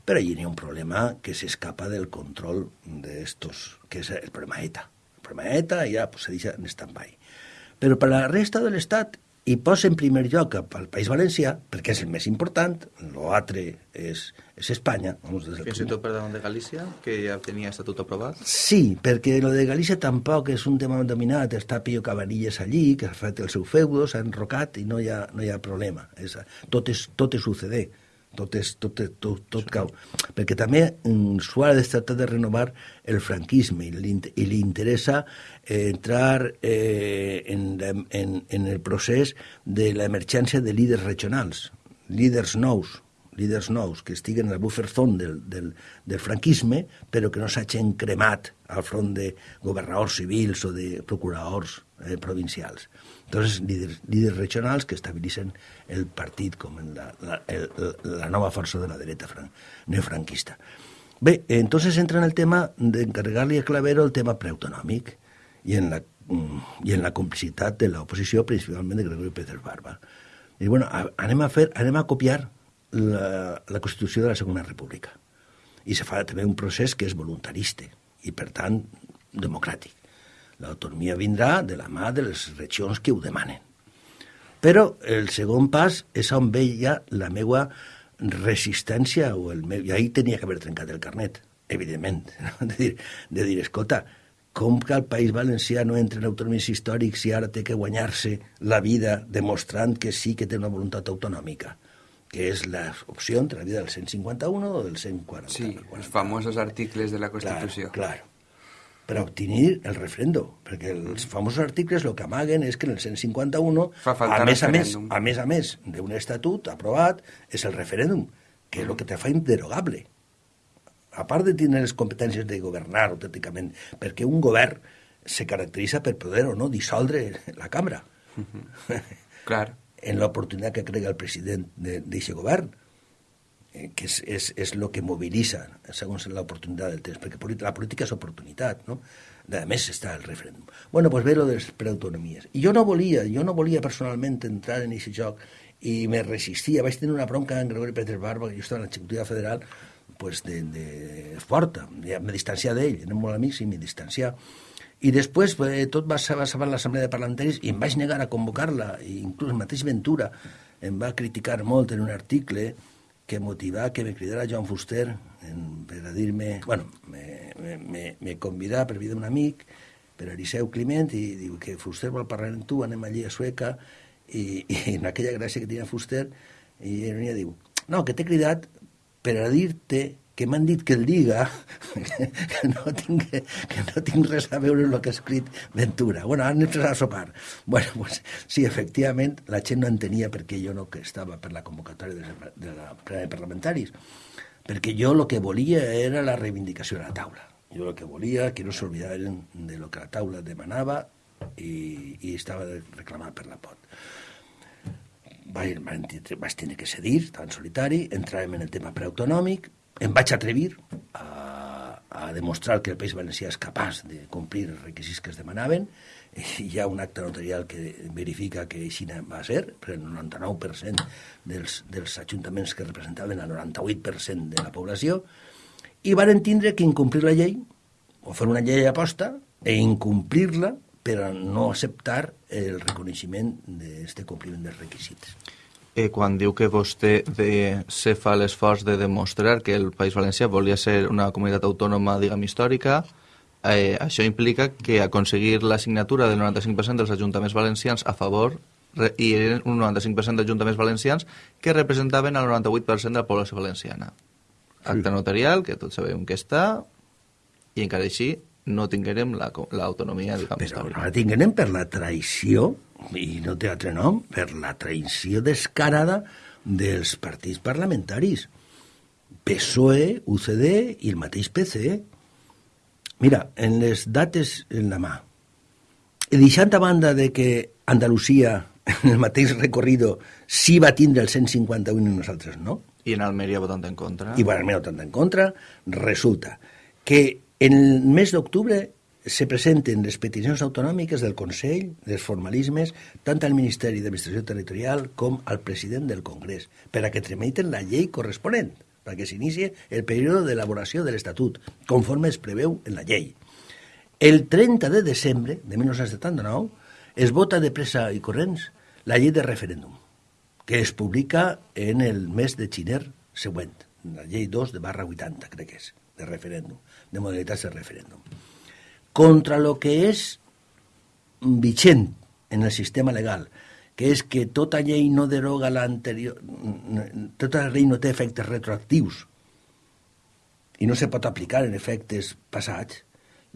Però allí hi ha un problema que s'escapa del control d'estos, que és el problema ETA. El problema ETA ja pues, se deixa en stand-by. Però per la resta de l'Estat i posa en primer lloc al País Valencià, perquè és el més important, l'altre és, és Espanya. Vamos, des Fins i tot per davant de Galícia, que ja tenia estatut aprovat? Sí, perquè lo de Galícia tampoc és un tema dominat, està Pío Cabanilles allí, que ha fet el seu feudo, s'ha enrocat i no hi ha, no hi ha problema. És, tot, és, tot és UCD tot, és, tot, tot, tot cau. Perquè també mm, Suárez tracta de renovar el franquisme i li, i li interessa eh, entrar eh, en, en, en el procés de l'emergència de líders regionals, líders nous, líders nous, que estiguen al buffer zone del, del, del franquisme, però que no s'hagin cremat al front de governadors civils o de procuradors eh, provincials. Entonces, líders, líders regionals que estabilitzen el partit com en la, la, el, la nova força de la dreta fran, neofranquista. Bé, entonces entra en el tema d'encarregar-li a Clavero el tema preautonòmic i en la, mm, i en la complicitat de l'oposició, principalment de Gregorio Pérez Barba. I bueno, anem a, fer, anem a copiar la, la Constitució de la Segona República. I se fa també un procés que és voluntarista i, per tant, democràtic. L'autonomia vindrà de la mà de les regions que ho demanen. Però el segon pas és on veia la meva resistència, o el meu... i ahir tenia que haver trencat el carnet, evidentment, no? de, dir, de dir, escolta, com que el País Valencià no entra en autonomies històrics i ara té que guanyar-se la vida demostrant que sí que té una voluntat autonòmica? que és l'opció entre la vida del 151 o del 140. Sí, els famosos articles de la Constitució. Clar, clar per obtenir el referèndum, perquè els famosos articles el que amaguen és que en el 151, a més a més, a més a més d'un estatut aprovat, és el referèndum, que és el que te fa inderogable. A part de tenir les competències de governar autènticament, perquè un govern se caracteritza per poder o no dissoldre la cambra. Uh -huh. Clar. en l'oportunitat que crega el president d'aquest govern que és, és, és el que mobilitza segons l'oportunitat del temps, perquè la política és oportunitat, no? A més està el referèndum. Bueno, pues ve lo de les preautonomies. I jo no volia, jo no volia personalment entrar en aquest joc i me resistia. Vaig tenir una bronca en Gregori Pérez Barba, que jo estava en l'executiva federal, pues de, de forta. Ja me distanciar d'ell, érem molt amics i me distanciar. I després eh, tot va saber l'Assemblea de Parlamentaris i em vaig negar a convocar-la, inclús el mateix Ventura em va criticar molt en un article que motivà que me cridara Joan Fuster en, per a dir-me... Bueno, me, me, me convidà per vida d'un amic, per Eliseu Climent, i diu que Fuster vol parlar amb tu, anem allí a Sueca, i, i en aquella gràcia que tenia Fuster, i ell diu, no, que t'he cridat per a dir-te que m'han dit que el diga, que no, tinc, que no tinc res a veure amb el que ha escrit Ventura. Bueno, han anem a sopar. Bueno, pues, sí, efectivament, la gent no entenia per què jo no que estava per la convocatòria de, de la plena de parlamentaris, perquè jo el que volia era la reivindicació de la taula. Jo el que volia que no s'oblidaren de lo que la taula demanava i, i estava reclamat per la pot. Vaig, vaig tenir que cedir, tan solitari, entràvem en el tema preautonòmic, em vaig atrevir a, a demostrar que el País Valencià és capaç de complir els requisits que es demanaven, i hi ha un acte notarial que verifica que així va ser, per el 99% dels, dels ajuntaments que representaven el 98% de la població, i van tindre que incomplir la llei, o fer una llei aposta, e incomplir-la per a no acceptar el reconeixement d'aquest compliment dels requisits. Eh, quan diu que vostè de, se fa l'esforç de demostrar que el País Valencià volia ser una comunitat autònoma, diguem, històrica, eh, això implica que aconseguir la signatura del 95% dels ajuntaments valencians a favor i eren un 95% d'ajuntaments valencians que representaven el 98% de la població valenciana. Acte notarial, que tots sabem que està, i encara així no tinguérem l'autonomia, la, diguem, Però no la tinguérem per la traïció, i no té altre nom, per la traïció descarada dels partits parlamentaris. PSOE, UCD i el mateix PC. Mira, en les dates en la mà, deixant a banda de que Andalusia, en el mateix recorrido, sí va tindre el 151 i nosaltres no, i en Almeria votant en contra. I en Almeria votant en contra, resulta que en el mes d'octubre se presenten les peticions autonòmiques del Consell, dels formalismes, tant al Ministeri d'Administració Territorial com al president del Congrés, per a que tramiten la llei corresponent, perquè s'inicie el període d'elaboració de l'Estatut, conforme es preveu en la llei. El 30 de desembre de 1979 es vota de pressa i corrents la llei de referèndum, que es publica en el mes de xiner següent, la llei 2 de barra 80, crec que és, de referèndum, de modalitats de referèndum contra lo que és vigent en el sistema legal, que és que tota llei no deroga l'anterior... Tota llei no té efectes retroactius i no se pot aplicar en efectes passats.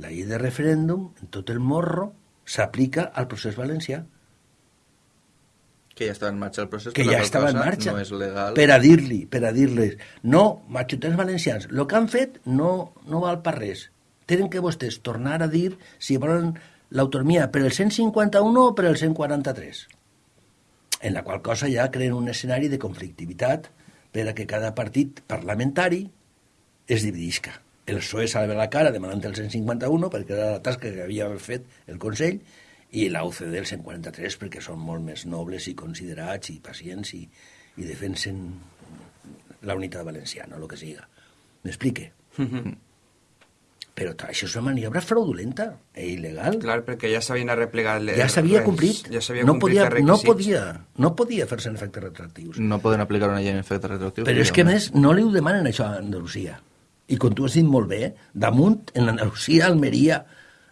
La llei de referèndum, en tot el morro, s'aplica al procés valencià. Que ja estava en marxa el procés, que ja estava en marxa, no és legal. per a dir-li, per a dir-les, no, majutents valencians, el que han fet no, no val per res, tenen que vostès tornar a dir si volen l'autonomia per el 151 o per el 143, en la qual cosa ja creen un escenari de conflictivitat per a que cada partit parlamentari es dividisca. El PSOE salva la cara demanant el 151 perquè era la tasca que havia fet el Consell i la UCD el 143 perquè són molt més nobles i considerats i pacients i, i defensen la unitat valenciana, el que siga. M'explique? Mm -hmm. Però això és una maniobra fraudulenta i e il·legal. Clar, perquè ja s'havien arreplegat les... Ja s'havia complit. Ja s'havia no complit podia, no podia, no podia fer-se en efectes retroactius. No poden aplicar una llei en efectes retroactius. Però és que, més, no li ho demanen això a Andalusia. I com tu has dit molt bé, damunt, en Andalusia, Almeria,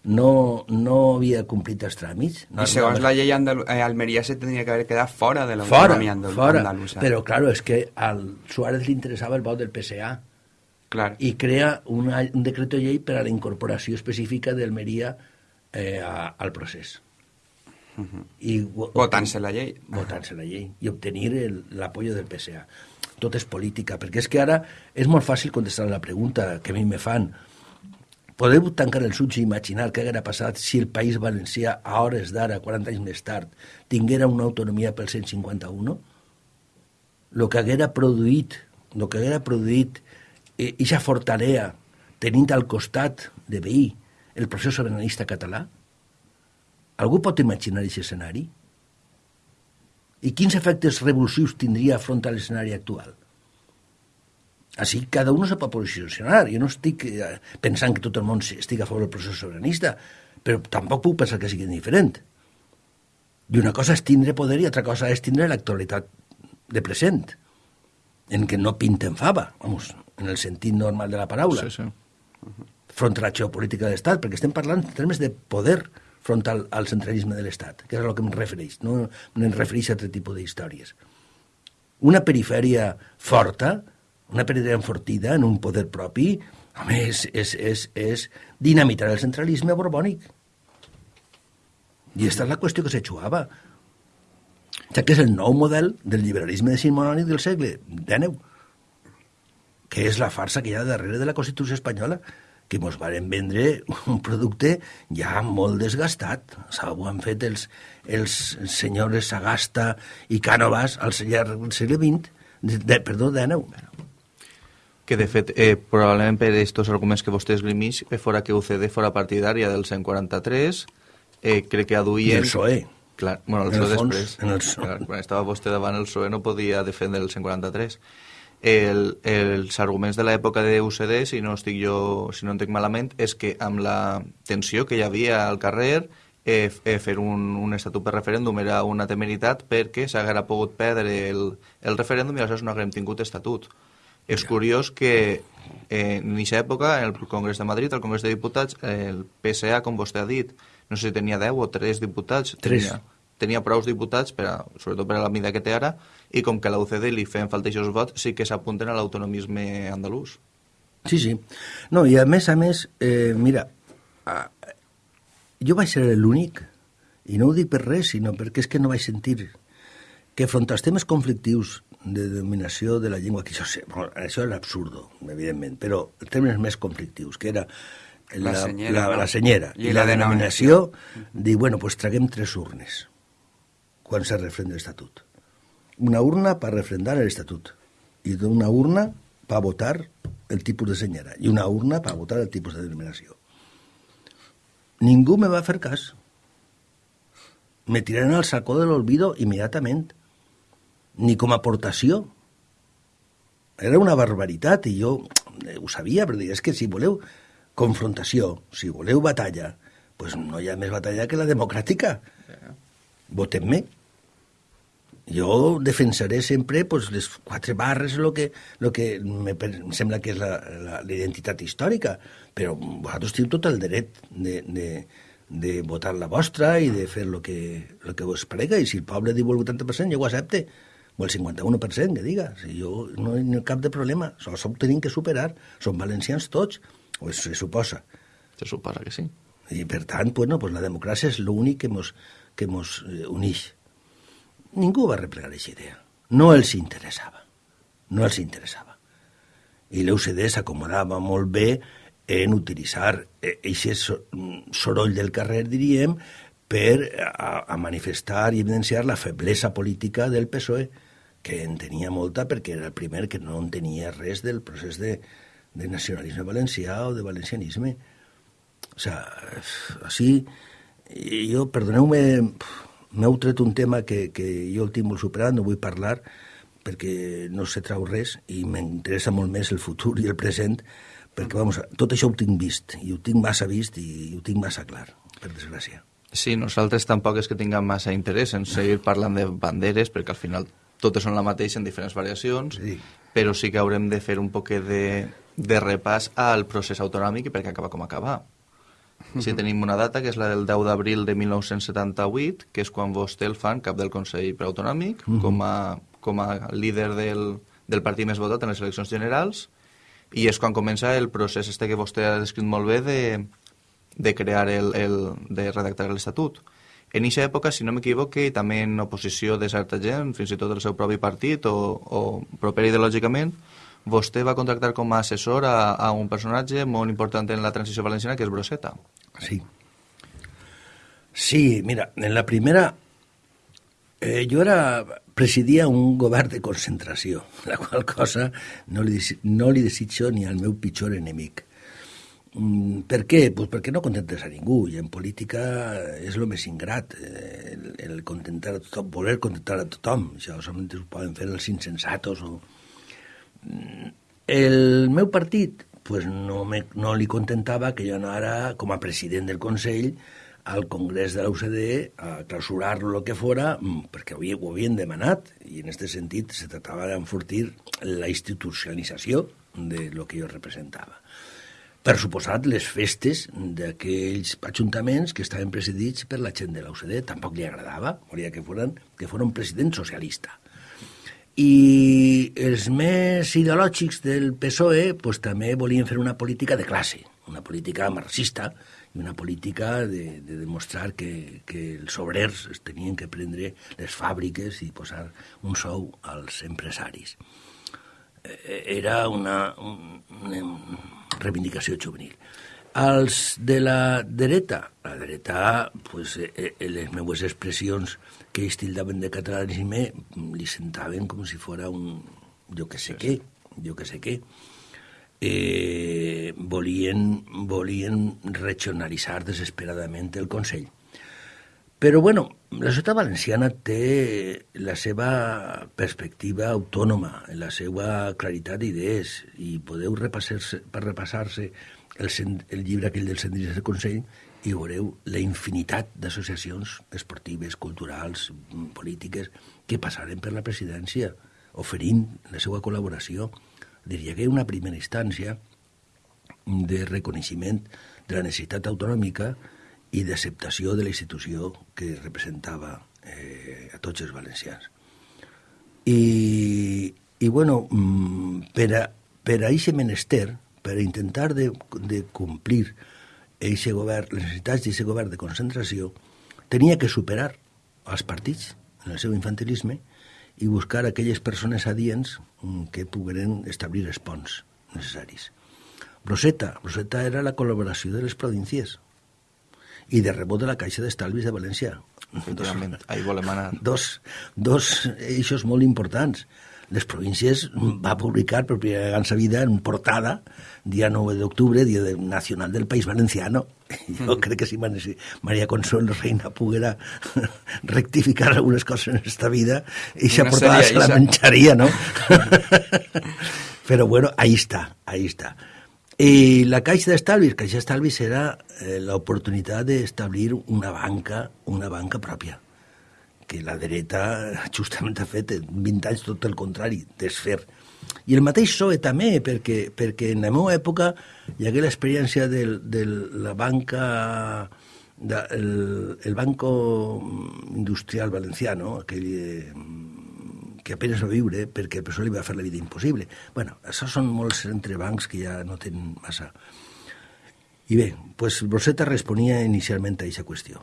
no, no havia complit els tràmits. No, I segons no, la llei Andalu eh, Almeria se tenia que haver quedat fora de l'autonomia andal fora. andalusa. Però, claro, és que al Suárez li interessava el vot del PSA Clar. i crea una, un decret de llei per a la incorporació específica d'Almeria eh, a, al procés. Uh -huh. I votant-se la llei. Votant-se la llei i obtenir l'apoyo del PSA. Tot és política, perquè és que ara és molt fàcil contestar la pregunta que a mi me fan. Podeu tancar els ulls i imaginar què haguera passat si el País Valencià, a hores d'ara, 40 anys més tard, tinguera una autonomia pel 151? Lo que haguera produït, lo que haguera produït eixa eh, fortalea tenint al costat de veí el procés sobiranista català? Algú pot imaginar aquest escenari? I quins efectes revulsius tindria front a l'escenari actual? Així cada un se pot posicionar. Jo no estic eh, pensant que tot el món estigui a favor del procés sobiranista, però tampoc puc pensar que sigui diferent. I una cosa és tindre poder i altra cosa és tindre l'actualitat de present, en què no pinten fava. Vamos, en el sentit normal de la paraula, sí, sí. front a la geopolítica de l'Estat, perquè estem parlant en termes de poder front al, al centralisme de l'Estat, que és el que em refereix, no, no em refereix a altre tipus d'històries. Una perifèria forta, una perifèria enfortida en un poder propi, home, és, és, és, és dinamitar el centralisme borbònic. I aquesta és la qüestió que se. Ja que és el nou model del liberalisme decimonònic del segle XIX que és la farsa que hi ha darrere de la Constitució espanyola, que mos varen vendre un producte ja molt desgastat. Ho han fet els, els senyors Sagasta i Cànovas al llarg del segle XX, de, de, perdó, XIX. Que de fet, eh, probablement per aquests arguments que vostè esgrimix, eh, fora que UCD fora partidària del 143, eh, crec que aduïen... I el PSOE. Clar, bueno, el En el PSOE fons, després. en el PSOE. Clar, quan estava vostè davant el PSOE no podia defendre el 143. El, els arguments de l'època de UCD, si no estic jo, si no entenc malament, és que amb la tensió que hi havia al carrer, eh, eh, fer un, un estatut per referèndum era una temeritat perquè s'haguera pogut perdre el, el referèndum i aleshores no haguem tingut estatut. És curiós que eh, en aquesta època, en el Congrés de Madrid, al Congrés de Diputats, el PSA, com vostè ha dit, no sé si tenia 10 o 3 diputats, Tres. tenia, tenia prous diputats, per a, sobretot per a la mida que té ara, i com que a la UCD li feien falta aquests vots, sí que s'apunten a l'autonomisme andalús. Sí, sí. No, i a més a més, eh, mira, a, jo vaig ser l'únic, i no ho dic per res, sinó perquè és que no vaig sentir que front als temes conflictius de dominació de la llengua, que això, sé, bueno, això era absurdo, evidentment, però els temes més conflictius, que era La senyera, la, no? la senyera I i, la la denominació. denominació, dir, bueno, pues traguem tres urnes quan se refrenda l'Estatut. Una urna per refrendar l'Estatut i una urna per votar el tipus de senyera i una urna per votar el tipus de denominació. Ningú me va fer cas. Me tiraron al sacó de l'olvido immediatament. Ni com a aportació. Era una barbaritat i jo eh, ho sabia, però és que si voleu confrontació, si voleu batalla, pues no hi ha més batalla que la democràtica. Votem-me. Jo defensaré sempre pues, les quatre barres, el que, lo que me, sembla que és la, la, identitat històrica, però vosaltres teniu tot el dret de, de, de votar la vostra i de fer el que, lo que vos parega, i si el poble diu el 80%, jo ho accepte, o el 51%, que diga. Si jo no hi ha cap de problema, això ho tenim que superar, som valencians tots, o se suposa. Se suposa que sí. I per tant, bueno, pues la democràcia és l'únic que mos, que mos eh, unix. Ningú va replegar aquesta idea. No els interessava. No els interessava. I l'UCD s'acomodava molt bé en utilitzar aquest soroll del carrer, diríem, per a, a manifestar i evidenciar la feblesa política del PSOE, que en tenia molta perquè era el primer que no en tenia res del procés de, de nacionalisme valencià o de valencianisme. O sea, així, jo, perdoneu-me, m'heu tret un tema que, que jo el tinc molt superat, no vull parlar, perquè no se trau res i m'interessa molt més el futur i el present, perquè vamos, tot això ho tinc vist, i ho tinc massa vist i ho tinc massa clar, per desgràcia. Sí, nosaltres tampoc és que tinguem massa interès en seguir parlant de banderes, perquè al final totes són la mateixa en diferents variacions, Sí. però sí que haurem de fer un poc de, de repàs al procés autonòmic i perquè acaba com acaba. Sí, tenim una data, que és la del 10 d'abril de 1978, que és quan vostè el fan cap del Consell Preautonòmic, com, a, com a líder del, del partit més votat en les eleccions generals, i és quan comença el procés este que vostè ha descrit molt bé de, de crear el, el, de redactar l'Estatut. En aquesta època, si no m'equivoque, també en oposició de certa gent, fins i tot del seu propi partit o, o proper ideològicament, vostè va contractar com a assessor a, a un personatge molt important en la transició valenciana, que és Broseta. Sí. Sí, mira, en la primera eh, jo era, presidia un govern de concentració, la qual cosa no li, no li desitjo ni al meu pitjor enemic. Mm, per què? Pues perquè no contentes a ningú, i en política és el més ingrat, eh, el, el contentar a tothom, voler contentar a tothom. Això solament ho poden fer els insensatos o... Mm, El meu partit pues no, me, no li contentava que jo anara com a president del Consell al Congrés de la UCD a clausurar lo que fora, mm, perquè ho, ho havien demanat, i en aquest sentit se tractava d'enfortir la institucionalització de lo que jo representava. Per suposat, les festes d'aquells ajuntaments que estaven presidits per la gent de UCD tampoc li agradava, volia que foren, que fos un president socialista. I els més ideològics del PSOE pues, també volien fer una política de classe, una política marxista i una política de, de demostrar que, que els obrers es tenien que prendre les fàbriques i posar un sou als empresaris. Eh, Era una, un, un, reivindicació juvenil. Els de la dreta, la dreta, pues, eh, eh, les meues expressions que ells tildaven de catalanisme li sentaven com si fora un... jo que sé què, jo que sé què. Eh, volien, volien regionalitzar desesperadament el Consell. Però, bueno, la societat valenciana té la seva perspectiva autònoma, la seva claritat d'idees, i podeu repassar-se repassar el, el llibre aquell del Cendris del Consell i veureu la infinitat d'associacions esportives, culturals, polítiques, que passaren per la presidència, oferint la seva col·laboració. Diria que una primera instància de reconeixement de la necessitat autonòmica i d'acceptació de la institució que representava eh, a tots els valencians. I, i bueno, mm, per a, per a aquest menester, per intentar de, de complir eixe govern, les necessitats d'aquest govern de concentració, tenia que superar els partits en el seu infantilisme i buscar aquelles persones adients mm, que pogueren establir els ponts necessaris. Roseta, Roseta era la col·laboració de les províncies i de rebot de la Caixa d'Estalvis de València. Efectivament, ahí volem anar. Dos, dos eixos molt importants les províncies va publicar per primera vegada en sa vida en portada, dia 9 d'octubre, dia de nacional del País Valenciano. Jo mm. crec que si Maria Consuelo Reina poguera rectificar algunes coses en esta vida, i no portada se la menjaria, ¿no? Però bueno, ahí está, ahí está. I la Caixa d'Estalvis, Caixa d'Estalvis era eh, l'oportunitat d'establir una banca, una banca pròpia que la dreta justament ha fet en 20 anys tot el contrari, desfer. I el mateix PSOE també, perquè, perquè en la meva època hi hagué l'experiència de, de la banca de, el, el Banco Industrial Valenciano, aquell eh, que apenas va viure perquè el PSOE li va fer la vida impossible. bueno, això són molts entrebancs que ja no tenen massa... I bé, pues Rosetta responia inicialment a aquesta qüestió.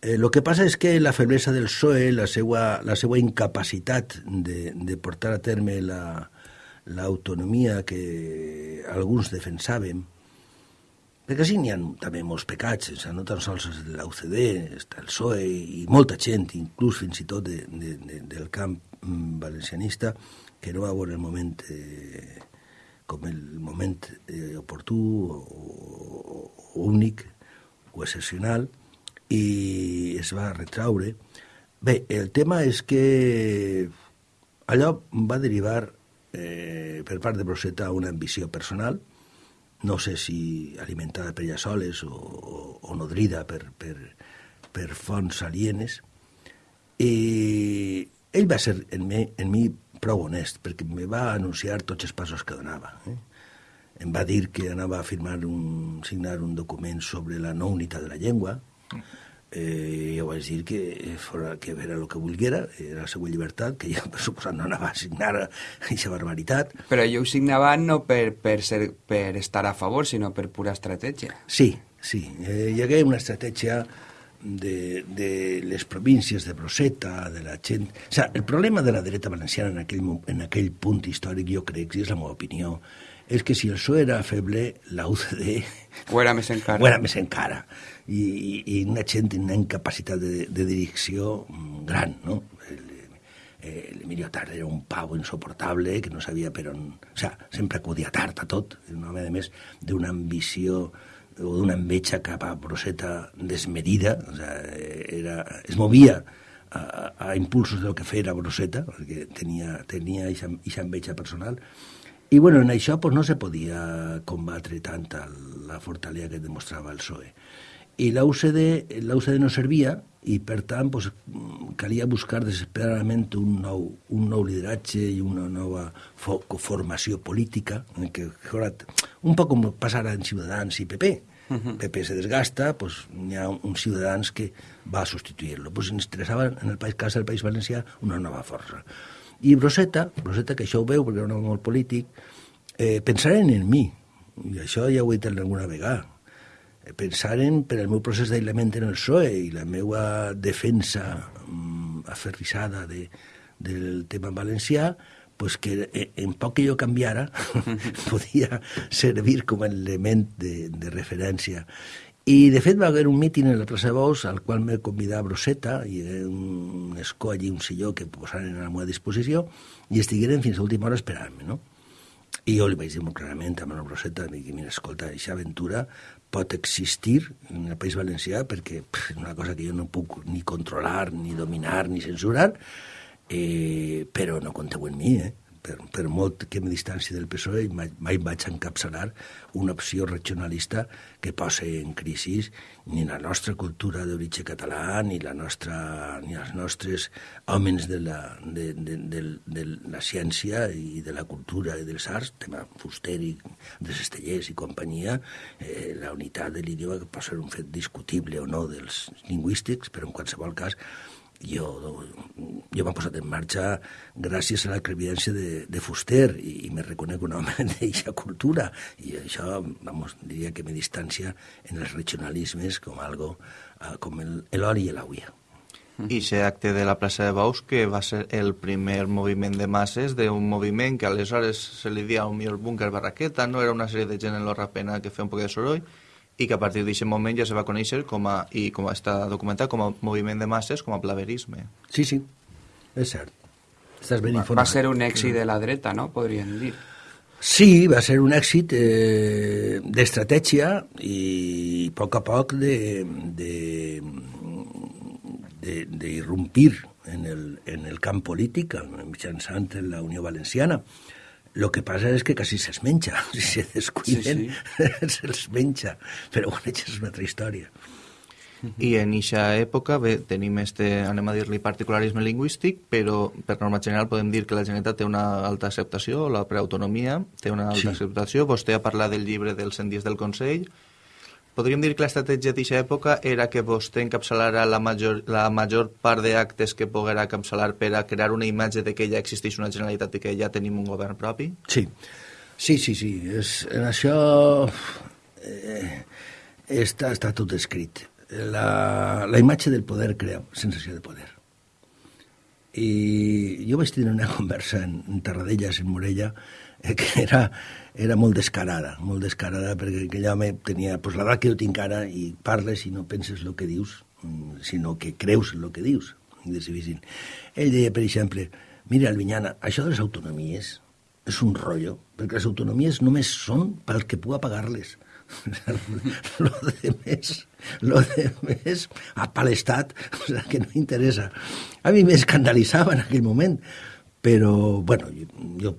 Eh, lo que passa és que la feblesa del PSOE, la seva, la seva incapacitat de, de portar a terme l'autonomia la, que alguns defensàvem, perquè sí, n'hi ha també molts pecats, o sigui, no tan sols de l'UCD, està el PSOE i molta gent, inclús fins i tot de, de, de, del camp mm, valencianista, que no va veure el moment eh, com el moment eh, oportú o, o, o únic o excepcional, i es va retraure. Bé, el tema és que allò va derivar eh, per part de Broseta una ambició personal, no sé si alimentada per ella soles o, o, o nodrida per, per, per fonts alienes, i ell va ser en mi, en mi prou honest, perquè me va anunciar tots els passos que donava. Eh? Em va dir que anava a firmar un, signar un document sobre la no unitat de la llengua, eh, jo vaig dir que fora que era el que volguera, era la seva llibertat, que jo, per suposat, no anava a signar aquesta barbaritat. Però jo ho signava no per, per, ser, per estar a favor, sinó per pura estratègia. Sí, sí. Eh, hi hagué una estratègia de, de les províncies de Broseta, de la gent... O sea, el problema de la dreta valenciana en aquell, en aquell punt històric, jo crec, i és la meva opinió, és que si el PSOE era feble, la UCD... Ho era més encara. Ho era més encara i, i una gent amb una incapacitat de, de direcció gran, no? L'Emilio Tard era un pau insoportable que no sabia per on... O sea, sempre acudia tard a tot, un home, a més, d'una ambició o d'una enveja cap a Broseta desmedida, o sea, era, es movia a, a impulsos del que feia Broseta, perquè tenia, tenia aquesta enveja personal, i bueno, en això pues, no se podia combatre tant la fortalesa que demostrava el PSOE i l'UCD, l'UCD no servia i per tant pues, calia buscar desesperadament un nou, un nou lideratge i una nova formació política en què un poc com passar en Ciutadans i PP uh -huh. PP se desgasta, pues, hi ha un, un Ciutadans que va a substituir-lo. Pues ens interessava en el país, cas del País Valencià una nova força. I Broseta, Broseta, que això ho veu perquè era un home molt polític, eh, pensaren en mi, i això ja ho he dit alguna vegada, pensaren per al meu procés d'aïllament en el PSOE i la meva defensa mm, aferrissada de, del tema valencià, pues que en poc que jo canviara podia servir com a element de, de referència. I, de fet, va haver un míting en la plaça de Bous al qual me convidava Broseta, i un escó allí, un silló que posaren a la meva disposició, i estigueren fins a última hora esperant-me, no? I jo li vaig dir molt clarament a Manuel Broseta, dic, mira, escolta, aquesta aventura pot existir en el País Valencià perquè és una cosa que jo no puc ni controlar, ni dominar, ni censurar, eh, però no compteu en mi, eh? Per, per molt que me distanci del PSOE, mai, mai vaig encapçalar una opció regionalista que posa en crisi ni la nostra cultura d'origen català, ni, la nostra, ni els nostres homes de la, de, de, de, de la ciència i de la cultura i dels arts, tema fuster i de Cestellers i companyia, eh, la unitat de l'idioma que pot ser un fet discutible o no dels lingüístics, però en qualsevol cas jo, jo m'he posat en marxa gràcies a la crevidència de, de Fuster i, i me reconec un home d'aquesta cultura. I això, vamos, diria que me distància en els regionalismes com algo uh, com l'oli i l'auia. I aquest acte de la plaça de Baus, que va ser el primer moviment de masses d'un moviment que aleshores se li dia un millor búnquer barraqueta, no? Era una sèrie de gent en l'Orrapena que feia un poc de soroll, i que a partir d'aquest moment ja se va conèixer com a, i com està documentat com a moviment de masses, com a plaverisme. Sí, sí, és cert. Estàs ben va, informat. va ser un èxit de la dreta, no?, podríem dir. Sí, va ser un èxit eh, d'estratègia i a poc a poc de, de, de, de irrompir en el, en el camp polític mitjançant la Unió Valenciana. Lo que passa és que quasi se'ls menja. Si se descuiden, sí, sí. se'ls menja. Però bueno, això és una altra història. I en eixa època bé, tenim este, anem a dir-li particularisme lingüístic, però per norma general podem dir que la Generalitat té una alta acceptació, la preautonomia té una alta Sí. acceptació. Vostè ha parlat del llibre dels 100 dies del Consell. Podríem dir que l'estratègia d'aquesta època era que vostè encapçalara la major, la major part d'actes que poguera encapçalar per a crear una imatge de que ja existeix una Generalitat i que ja tenim un govern propi? Sí, sí, sí, sí. És, en això eh, està, està tot escrit. La, la imatge del poder crea sensació de poder. I jo vaig tenir una conversa en, en Tarradellas, en Morella, que era, era molt descarada, molt descarada, perquè aquell home tenia pues, l'edat que jo tinc ara i parles i no penses el que dius, mm, sinó que creus el que dius. Difícil. Ell deia, per exemple, mira, Albinyana, això de les autonomies és un rotllo, perquè les autonomies només són pel que pugui pagar-les. lo de més, lo de més, a pa l'Estat, o sea, que no interessa. A mi m'escandalitzava en aquell moment, però, bueno, jo, jo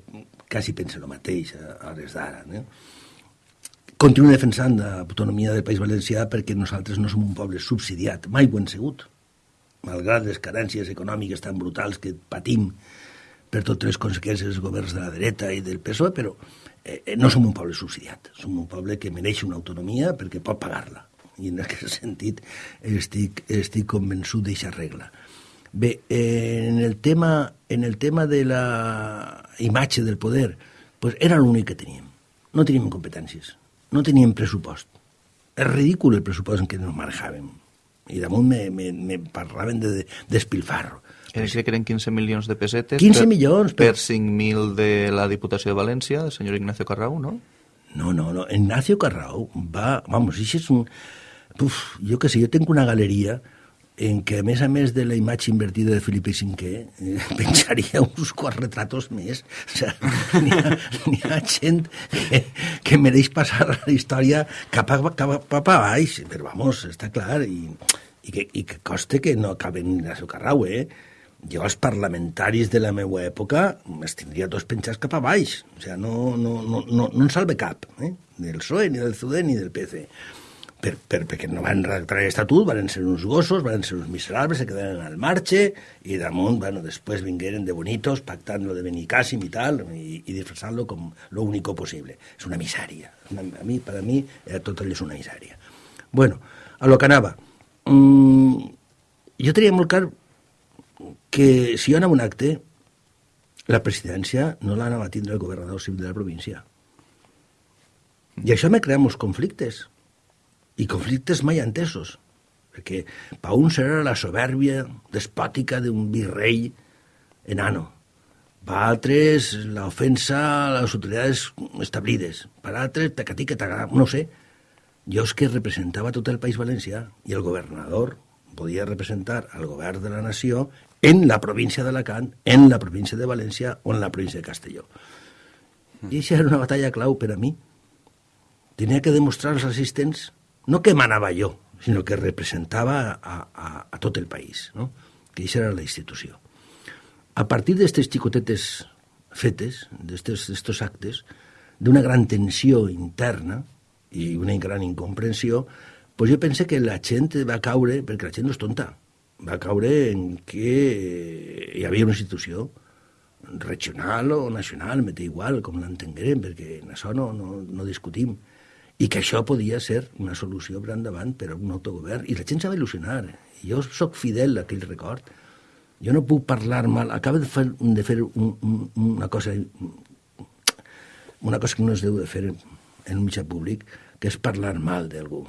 quasi penso el mateix a, hores d'ara, no? Continuo defensant l'autonomia del País Valencià perquè nosaltres no som un poble subsidiat, mai ho hem sigut, malgrat les carències econòmiques tan brutals que patim per totes les conseqüències dels governs de la dreta i del PSOE, però eh, no som un poble subsidiat, som un poble que mereix una autonomia perquè pot pagar-la. I en aquest sentit estic, estic convençut d'aquesta regla. Bé, eh, en, el tema, en el tema de la imatge del poder, pues era l'únic que teníem. No teníem competències, no teníem pressupost. És ridícul el pressupost en què ens manejàvem. I damunt me, me, me parlaven de, de despilfarro. Crec que eren 15 milions de pessetes 15 per, milions, per però- 5.000 de la Diputació de València, del senyor Ignacio Carrau, no? No, no, no. Ignacio Carrao va... Vamos, això és un... Uf, jo que sé, jo tinc una galeria en què, a més a més de la imatge invertida de Felipe V, eh, penjaria uns quants retratos més. O sigui, n'hi ha, ha gent que, que mereix passar la història cap a, cap a, cap a baix, però vamos, està clar, i, i, que, i que coste que no acaben Ignacio Carrao, eh? Jo els parlamentaris de la meva època els tindria tots penjats cap a baix. O sigui, no, no, no, no, no en salve cap, eh? ni del PSOE, ni del CUDE, ni del PC. Per, per, perquè no van redactar l'estatut, van ser uns gossos, van ser uns miserables, se quedaren al marge, i damunt, bueno, després vingueren de bonitos, pactant lo de Benicàssim i tal, i, i disfressant-lo com lo único possible. És una misèria. Una, a mi, per a mi, eh, tot allò és una misèria. Bueno, a lo que anava. Mm, jo tenia molt clar que si jo anava un acte, la presidència no l'anava a tindre el governador civil de la província. I això me crea molts conflictes. I conflictes mai entesos. Perquè pa uns era la soberbia despòtica d'un virrei enano. Per altres, la ofensa a les autoritats establides. Per altres, tacatí que no sé. Jo és que representava tot el País Valencià i el governador podia representar al govern de la nació en la província d'Alacant, en la província de València o en la província de Castelló. I això era una batalla clau per a mi. Tenia que demostrar als assistents no que manava jo, sinó que representava a, a, a tot el país, no? que això era la institució. A partir d'aquestes xicotetes fetes, d'aquests actes, d'una gran tensió interna i una gran incomprensió, pues jo pense que la gent va caure, perquè la gent no és tonta, va caure en que hi havia una institució regional o nacional, m'he igual, com l'entenguerem, perquè en això no, no, no discutim, i que això podia ser una solució per endavant per a un autogovern, i la gent s'ha d'il·lusionar. Jo sóc fidel a aquell record, jo no puc parlar mal. Acaba de fer, de fer un, un, una cosa una cosa que no es deu de fer en un mitjà públic, que és parlar mal d'algú.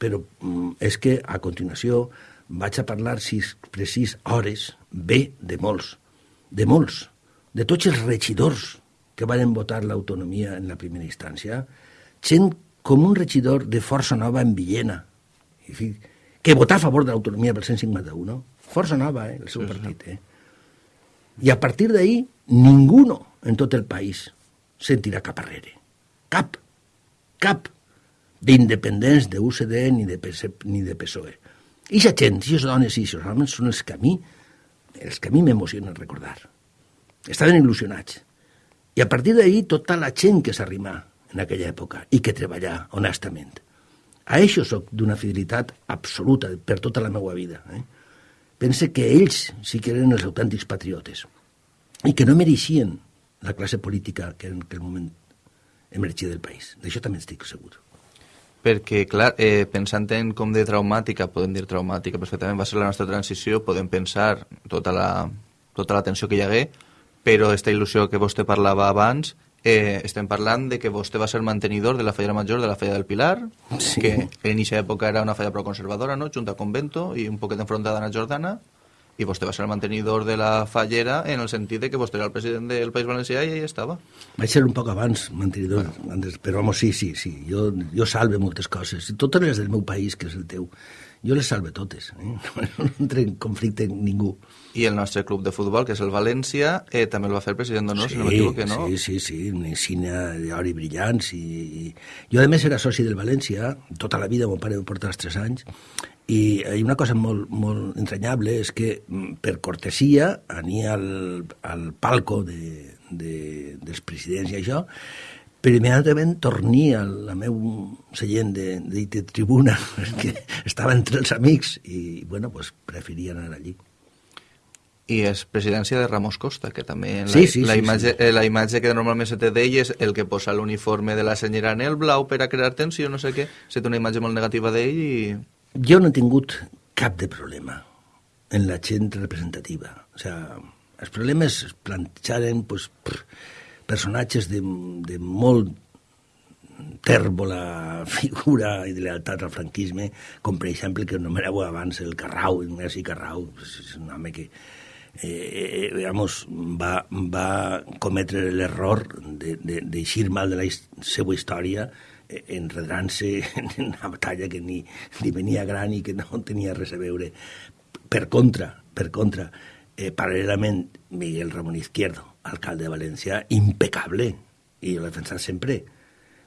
Però mm, és que a continuació vaig a parlar sis precís hores bé de molts, de molts, de tots els regidors que van votar l'autonomia en la primera instància, gent com un regidor de Força Nova en Villena, que votà a favor de l'autonomia pel 151, Força Nova, eh, el seu partit. Eh? I a partir d'ahir, ningú en tot el país sentirà cap arrere. Cap. Cap d'independents d'UCD ni de, PC, ni de PSOE. I la gent, i les dones i els homes són els que a mi, els que a mi m'emocionen recordar. Estaven il·lusionats. I a partir d'ahir, tota la gent que s'arrimà en aquella època i que treballà honestament. A això sóc d'una fidelitat absoluta per tota la meva vida. Eh? pense que ells sí que eren els autèntics patriotes i que no mereixien la classe política que en aquell moment emergia del país. D'això també estic segur. Perquè, clar, eh, pensant en com de traumàtica, podem dir traumàtica perfectament, va ser la nostra transició, podem pensar tota la, tota la tensió que hi hagué, però aquesta il·lusió que vostè parlava abans Eh, estem parlant de que vostè va ser mantenidor de la falla major de la falla del Pilar, sí. que en aquesta època era una falla proconservadora, no? junta a Convento i un poquet enfrontada a la Jordana, i vostè va ser el mantenidor de la fallera en el sentit de que vostè era el president del País Valencià i ell estava. Vaig ser un poc abans mantenidor, bueno. però home, sí, sí, sí, jo, jo salve moltes coses, totes les del meu país, que és el teu jo les salve totes, eh? no entra en conflicte amb ningú. I el nostre club de futbol, que és el València, eh, també el va fer president d'honor, sí, si no m'equivoco, no? Sí, sí, sí, una insígnia d'or i brillants. I, i... Jo, a més, era soci del València, tota la vida, mon pare em porta els tres anys, i hi ha una cosa molt, molt entranyable, és que mm, per cortesia ania al, al palco de, de, dels presidents i això, però immediatament torni a la meu seient de, de, de tribuna, perquè estava entre els amics i, bueno, pues, preferia anar allí. I és presidència de Ramos Costa, que també la, sí, sí, la, sí, imatge, sí. Eh, la imatge que normalment se té d'ell és el que posa l'uniforme de la senyora en el blau per a crear tensió, no sé què. Se té una imatge molt negativa d'ell i... Jo no he tingut cap de problema en la gent representativa. O sea, els problemes es plantejaren pues, prr, personatges de, de molt tèrbola figura i de lealtat al franquisme, com per exemple que nomeneu abans el Carrau, Ignasi Carrau, és un home que eh, digamos, va, va cometre l'error d'eixir mal de la seva història eh, enredrant-se en una batalla que ni, ni venia gran i que no tenia res a veure. Per contra, per contra, eh, paral·lelament, Miguel Ramon Izquierdo, alcalde de València, impecable, i l'he defensat sempre.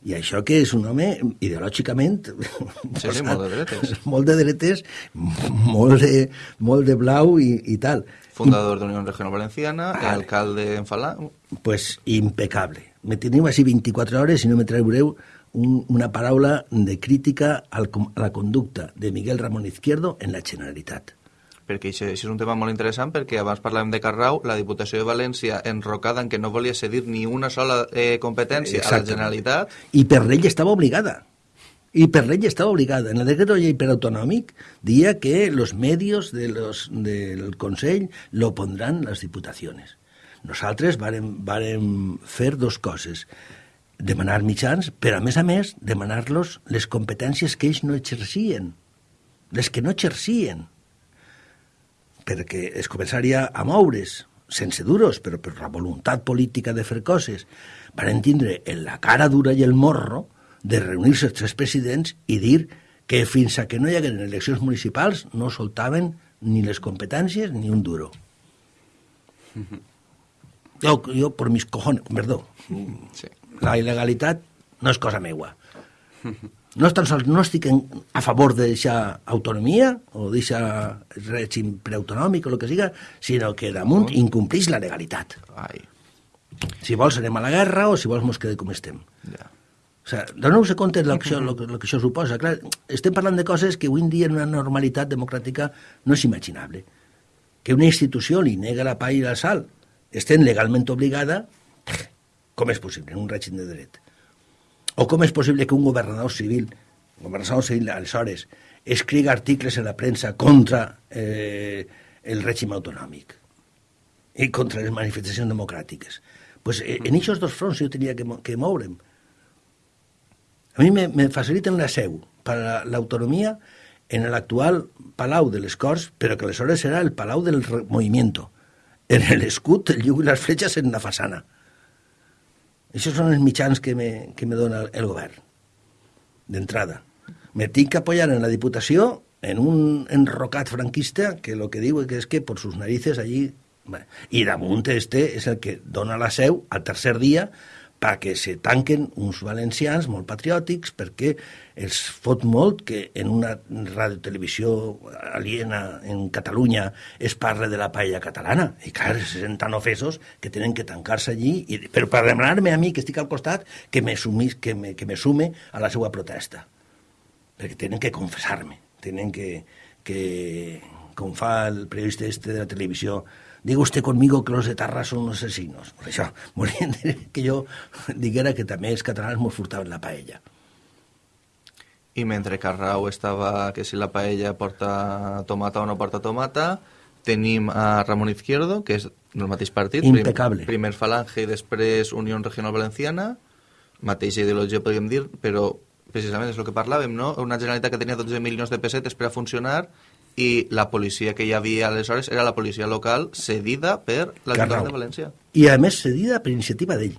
I això que és un home ideològicament... Sí, sí, molt de dretes. Molt de dretes, molt de, molt de blau i, i tal. Fundador de Unió Regional Valenciana, vale. alcalde en Falà... Pues impecable. Me teniu així 24 hores i no me traureu un, una paraula de crítica al, a la conducta de Miguel Ramón Izquierdo en la Generalitat perquè això, això és un tema molt interessant perquè abans parlàvem de Carrau, la Diputació de València enrocada en que no volia cedir ni una sola eh, competència a la Generalitat. I per llei estava obligada. I per llei estava obligada. En el decret de llei per autonòmic dia que los medios de los, del Consell lo pondran les diputacions. Nosaltres vàrem, vàrem fer dos coses demanar mitjans, però a més a més demanar-los les competències que ells no exercien, les que no exercien perquè es començaria a moure's sense duros, però per la voluntat política de fer coses, van tindre en la cara dura i el morro de reunir-se els tres presidents i dir que fins a que no hi hagueren eleccions municipals no soltaven ni les competències ni un duro. Jo, jo per mis cojones, perdó, Sí. la il·legalitat no és cosa meua. No, tan sols, no estic en, a favor de deixar autonomia o deixar règim preautonòmic o el que siga, sinó que damunt incomplís la legalitat. Ai, Si vols anem a la guerra o si vols mos quedem com estem. ja. O sigui, doneu-vos compte del que, això, lo, que- lo que això suposa. Clar, estem parlant de coses que avui en dia en una normalitat democràtica no és imaginable. Que una institució li nega la pa i la sal, estem legalment obligada, com és possible en un règim de dret? O com és possible que un governador civil, un governador civil aleshores, escriga articles en la premsa contra eh, el règim autonòmic i contra les manifestacions democràtiques? Pues, eh, en aquests dos fronts jo tenia que, que moure'm. A mi me, me faciliten la seu per l'autonomia en l'actual Palau de les Corts, però que aleshores serà el Palau del Movimiento. En l'escut, el lliu i les fletxes en la façana. Això són els mitjans que me, que me dona el govern, d'entrada. Me tinc que apoyar en la Diputació en un enrocat franquista que lo que diu que és que por sus narices allí... Bueno, I damunt este és el que dona la seu al tercer dia perquè se tanquen uns valencians molt patriòtics perquè els fot molt que en una radiotelevisió aliena en Catalunya es parla de la paella catalana. I clar, se senten ofesos que tenen que tancar-se allí, i, però per demanar-me a mi, que estic al costat, que me, sumís, que, me, que me sume a la seva protesta. Perquè tenen que confessar-me, tenen que, que, com fa el periodista este de la televisió, diga usted conmigo que los de Tarra son unos asesinos. Per això, dir que jo diguera que també els catalans mos furtaven la paella. I mentre Carrau estava que si la paella porta tomata o no porta tomata, tenim a Ramon Izquierdo, que és del mateix partit. prim- Impecable. primer Falange i després Unió Regional Valenciana, mateixa ideologia podríem dir, però precisament és el que parlàvem, no? Una Generalitat que tenia 12 milions de pessetes per a funcionar i la policia que hi havia aleshores era la policia local cedida per l'Ajuntament Carrau. de València. I a més cedida per iniciativa d'ell.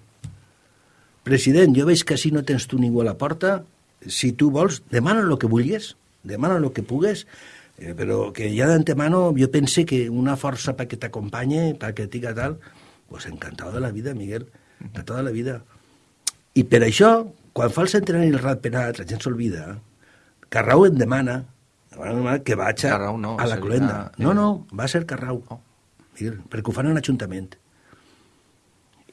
President, jo veig que si no tens tu ningú a la porta, si tu vols, demana el que vulguis, demana el que pugues, eh, però que ja d'antemano jo pense que una força perquè t'acompanye, perquè et diga tal, pues encantado de la vida, Miguel, encantado de la vida. I per això, quan fa el centenari del rat penat, la gent s'olvida, Carrau em demana que vaig a, Carrau no, a la seria- cloenda. No, no, va ser Carrau. Oh. Perquè ho fan en l'Ajuntament.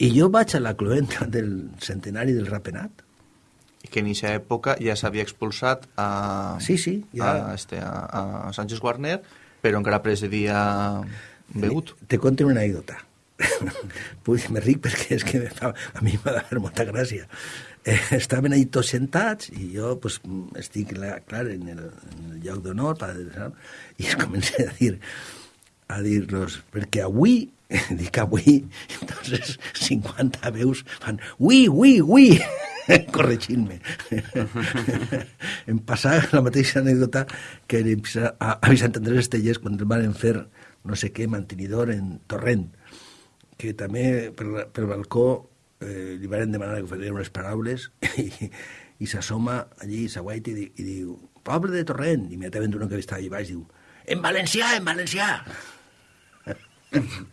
I jo vaig a la cloenda del centenari del rapenat. I que en aquesta època ja s'havia expulsat a, Sí, sí, ja. a, este, a, a Sánchez Guarner, però encara presidia Begut. Te conto una anècdota. Puc dir-me ric perquè és que me a mi m'ha de fer molta gràcia. Eh, estaven ahí tots sentats i jo pues, estic, la- clar, en el, en el lloc d'honor i es comença a dir a dir-los, perquè avui dic avui, entonces 50 veus fan ui, ui, ui, corregint-me. em passa la mateixa anècdota que a, a Vicent Andrés Estellers quan el van fer no sé què mantenidor en Torrent, que també per, per balcó eh, li van demanar que faria unes paraules i, i s'assoma allí, s'aguaita i, i diu poble de Torrent, i immediatament un que estava allà baix diu en valencià, en valencià.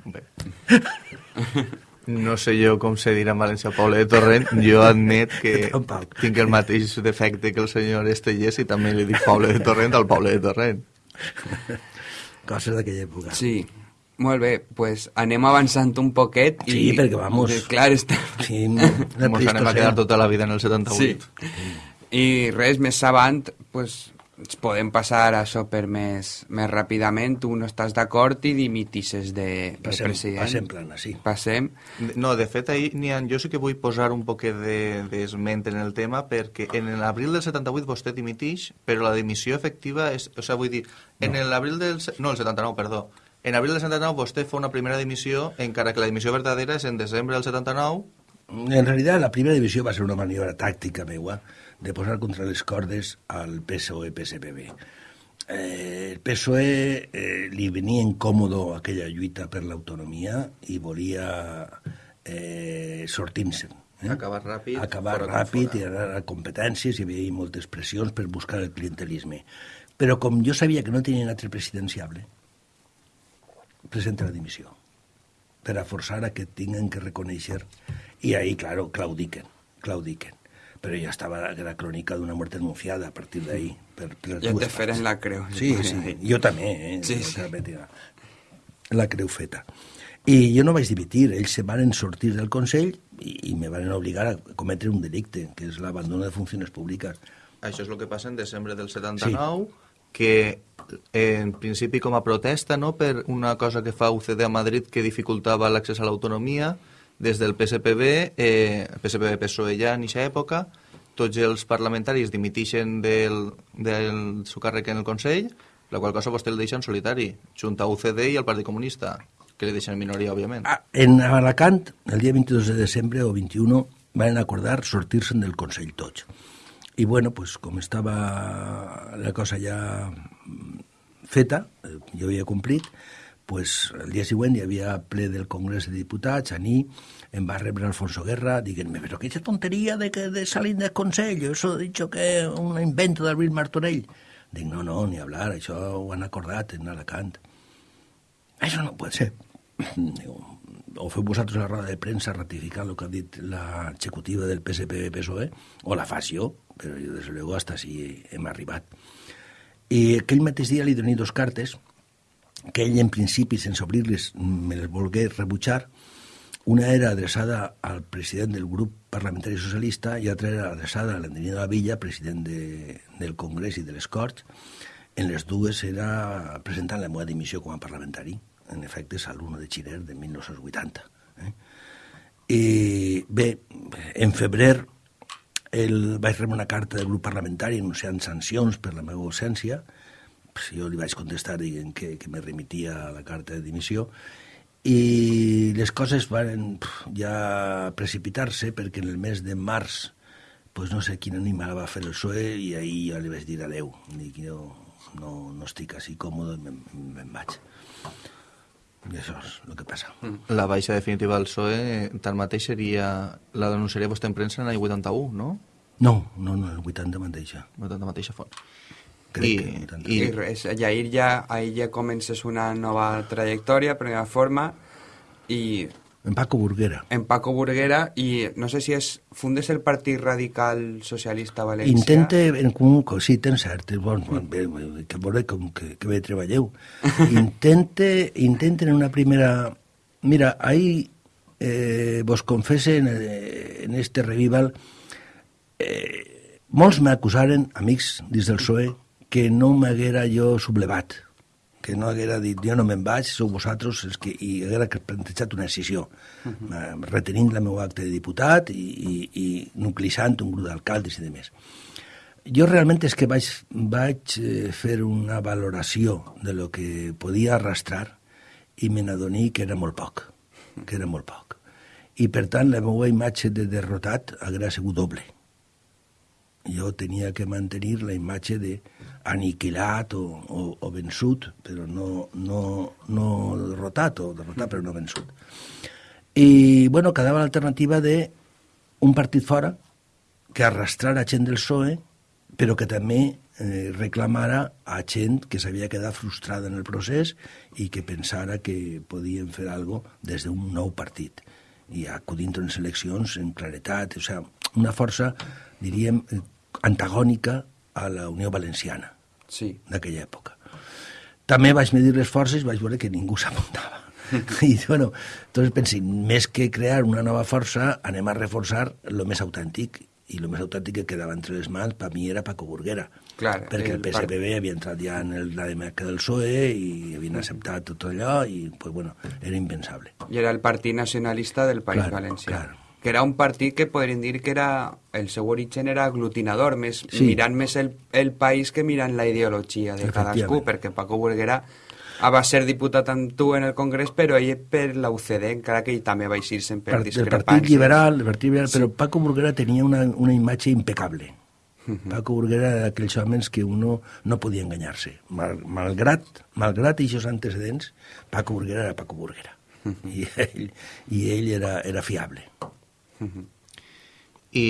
Bé. No sé jo com se dirà en València Poble de Torrent. Jo admet que Tampoc. tinc el mateix defecte que el senyor Estellers i també li dic Poble de Torrent al Poble de Torrent. Coses d'aquella època. Sí, molt bé, pues anem avançant un poquet i... Sí, perquè vamos. Eh, Clar, està... Sí, Ens anem a quedar tota la vida en el 78. Sí. I res, més avant, pues, ens podem passar a això per més, més ràpidament. Tu no estàs d'acord i dimitisses de, de Passem, president. passem plana, sí. Passem. No, de fet, ahir, Nian, jo sí que vull posar un poquet de- d'esment en el tema perquè en l'abril del 78 vostè dimitix, però la dimissió efectiva és... O sigui, vull dir, en l'abril del... No, el 79, perdó. En abril del 79 vostè fa una primera dimissió, encara que la dimissió verdadera és en desembre del 79, En realitat, la primera divisió va ser una maniobra tàctica meua de posar contra les cordes al PSOE-PSPB. eh, el PSOE eh, li venia incòmodo aquella lluita per l'autonomia i volia eh, sortir-se'n. Eh? Acabar ràpid, Acabar ràpid, i anar a competències, hi havia moltes pressions per buscar el clientelisme. Però com jo sabia que no tenien altre presidenciable, presenta la dimissió per a forçar a que tinguin que reconèixer i ahí, claro, claudiquen, claudiquen. Però ja estava la crònica d'una mort anunciada a partir d'ahí. Per, per dues te feren la creu. Sí, sí, jo també, eh? Sí, Jo sí. la creu feta. I jo no vaig dimitir, ells se van sortir del Consell i, i me van obligar a cometre un delicte, que és l'abandono de funcions públiques. Això és el que passa en desembre del 79, sí. Que en principi com a protesta no, per una cosa que fa UCD a Madrid que dificultava l'accés a l'autonomia, des del PSPB, eh, PSPB-PSOE ja en aquesta època, tots els parlamentaris dimitixen del, del seu càrrec en el Consell, la qual cosa vostè el deixa en solitari, junt a UCD i al Partit Comunista, que li deixen en minoria, òbviament. Ah, En Alacant, el dia 22 de desembre o 21, van acordar sortir-se'n del Consell tots. I bueno, pues, com estava la cosa ja feta, eh, jo havia complit, pues, el dia següent hi havia ple del Congrés de Diputats, a mi em va rebre Alfonso Guerra dient-me, però qué tonteria de, que, de salir del Consell, eso he dicho que un invento d'Albert Martorell. Dic, no, no, ni hablar, això ho han acordat en Alacant. Això no pot ser. Diu, o feu vosaltres la roda de premsa ratificant el que ha dit l'executiva del PSP-PSOE, o la faig jo, però jo, des de luego, hasta si hem arribat. I aquell mateix dia li doné dos cartes, que ell, en principi, sense obrir-les, me les volgué rebutjar. Una era adreçada al president del grup parlamentari socialista i altra era adreçada a l'Antonio de la Villa, president de, del Congrés i de les Corts. En les dues era presentant la meva dimissió com a parlamentari. En efecte, l'1 de Xiner de 1980. Eh? I bé, en febrer el, vaig rebre una carta del grup parlamentari anunciant sancions per la meva ausència. Pues jo li vaig contestar dient que, que me remitia a la carta de dimissió i les coses van ja precipitar-se perquè en el mes de març pues no sé quin animal va fer el PSOE i ahir jo li vaig dir adeu. Dic, jo no, no estic així còmode me'n me vaig. I això és el que passa. La baixa definitiva del PSOE, tanmateix, seria... La denunciaria vostè en premsa en l'any 81, no? No, no, no, el 80 mateixa. No tant de mateixa font. Crec I, que tant. i, I res, i ahir ja, ahir ja comences una nova trajectòria, primera forma, i En Paco Burguera. en Paco Burguera, i no sé si és, fundes el Partit Radical Socialista Valencià. Intente, en comú, sí, tens cert, és bon, bon, bé, que veure com que, que bé treballeu. Intente, intenten en una primera... Mira, ahí eh, vos confesse en, eh, en este revival, eh, molts m'acusaren, amics dins del PSOE, que no m'haguera jo sublevat, que no haguera dit jo no me'n vaig, sou vosaltres els que... i haguera plantejat una decisió, uh -huh. retenint la meva acte de diputat i, i, i nuclitzant un grup d'alcaldes i de més. Jo realment és que vaig, vaig eh, fer una valoració de lo que podia arrastrar i me n'adoní que era molt poc, que era molt poc. I per tant la meva imatge de derrotat haguera sigut doble jo tenia que mantenir la imatge de aniquilat o, o, o vençut, però no, no, no derrotat, o derrotat però no vençut. I, bueno, quedava l'alternativa de un partit fora que arrastrara gent del PSOE, però que també eh, reclamara a gent que s'havia quedat frustrada en el procés i que pensara que podien fer algo des d'un nou partit i acudint a unes eleccions en claretat, o sigui, una força, diríem, eh, antagònica a la Unió Valenciana Sí. d'aquella època. També vaig medir les forces i vaig veure que ningú s'apuntava. I, bueno, doncs pensi, més que crear una nova força, anem a reforçar el més autèntic, i el més autèntic que quedava entre les mans, per mi, era Paco Burguera. Clar, perquè el, el PSPB havia entrat ja en el, la demarca del PSOE i havien acceptat tot allò i, pues, bueno, era impensable. I era el Partit Nacionalista del País Claro, Valencià. claro. Que era un partit que podríem dir que era... El seu origen era aglutinador, més, Sí. mirant més el, el país que mirant la ideologia de cadascú, perquè Paco Burguera va ser diputat amb tu en el Congrés, però ell per la UCD, encara que ell també va eixir-se'n per Part- del discrepàncies. Partit Liberal, el Partit Liberal però Paco Burguera tenia una, una imatge impecable. Paco Burguera era d'aquells homes que uno no podia enganyar-se. Mal, malgrat, malgrat aquests antecedents, Paco Burguera era Paco Burguera. I ell, i ell era, era fiable. I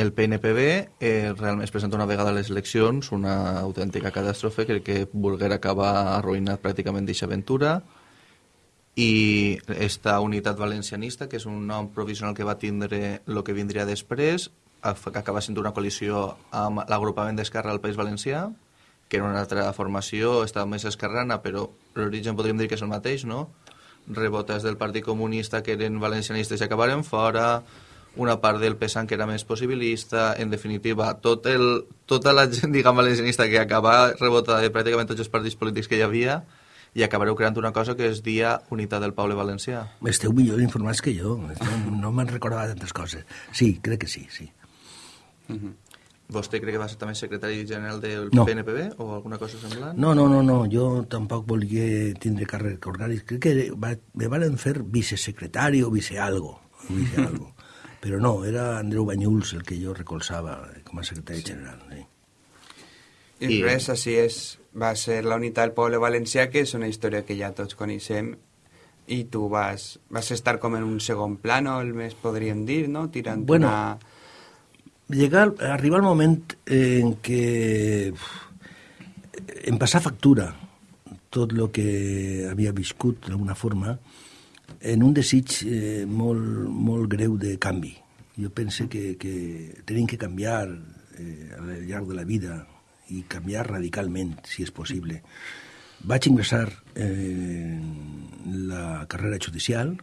el PNPB eh, realment es presenta una vegada a les eleccions una autèntica catàstrofe que, que Burguera acaba arruïnat pràcticament d'aquesta aventura i esta unitat valencianista, que és un nom provisional que va tindre el que vindria després, acaba sent una coalició amb l'agrupament d'Esquerra al País Valencià, que era una altra formació, estava més esquerrana, però l'origen podríem dir que és el mateix, no? Rebotes del Partit Comunista que eren valencianistes i acabaren fora, una part del PSAN que era més possibilista, en definitiva, tot el, tota la gent, diguem, valencianista que acaba rebotada de pràcticament tots els partits polítics que hi havia, i acabareu creant una cosa que es dia Unitat del Poble Valencià. Esteu millor informats que jo, no, no me'n recordava tantes coses. Sí, crec que sí, sí. Uh -huh. Vostè crec que va ser també secretari general del no. PNPB o alguna cosa semblant? No, no, no, no, jo tampoc volia tindre càrrec orgànic. Crec que va, me van fer vicesecretari o vicealgo, vice algo. però no, era Andreu Banyuls el que jo recolzava com a secretari sí. general. Sí. I, I res, així és, va ser la unitat del poble valencià, que és una història que ja tots coneixem, i tu vas, vas estar com en un segon plano, el més podríem dir, no? Tirant bueno, una llegar, arribar el moment en què em passar factura tot el que havia viscut d'alguna forma en un desig eh, molt, molt greu de canvi. Jo penso que, que tenim que canviar eh, al llarg de la vida i canviar radicalment, si és possible. Vaig ingressar en la carrera judicial,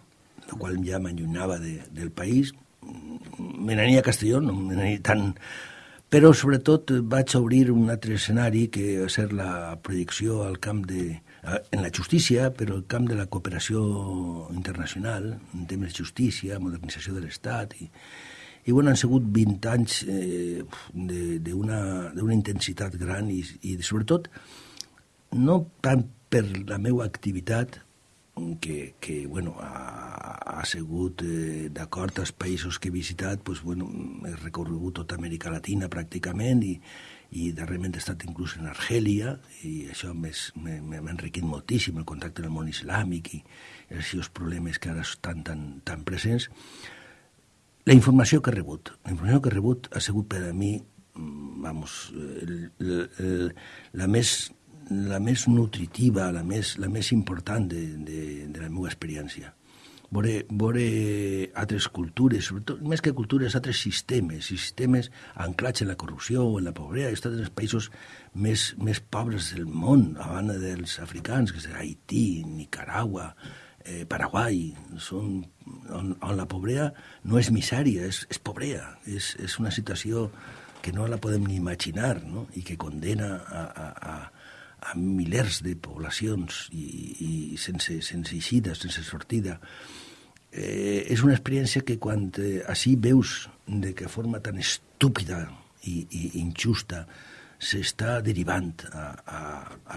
la qual ja m'allunyava de, del país, me n'ania a Castelló, no me n'ania tant... Però, sobretot, vaig obrir un altre escenari que va ser la projecció al camp de... en la justícia, però el camp de la cooperació internacional, en temes de justícia, modernització de l'Estat... I, i bueno, han sigut 20 anys eh, d'una intensitat gran i, i sobretot no tant per la meva activitat que, que bueno, ha, ha sigut eh, d'acord als països que he visitat, pues, bueno, he recorregut tota Amèrica Latina pràcticament i, i darrerament he estat inclús en Argèlia i això m'ha enriquit moltíssim el contacte amb el món islàmic i, els problemes que ara estan tan, tan presents. La informació que he rebut, la informació que he rebut ha sigut per a mi, mm, vamos, el, el, el, la més la més nutritiva, la més, la més important de, de, de la meva experiència. Vore, vore altres cultures, sobretot, més que cultures, altres sistemes, sistemes anclats en la corrupció en la pobresa. He estat en els països més, més pobres del món, a banda dels africans, que és Haití, Nicaragua, eh, Paraguai, són, on, on la pobresa no és misèria, és, és pobresa, és, és una situació que no la podem ni imaginar no? i que condena a, a, a, a milers de poblacions i, i sense, sense eixida, sense sortida. Eh, és una experiència que quan eh, així veus de que forma tan estúpida i, i injusta s'està derivant a, a,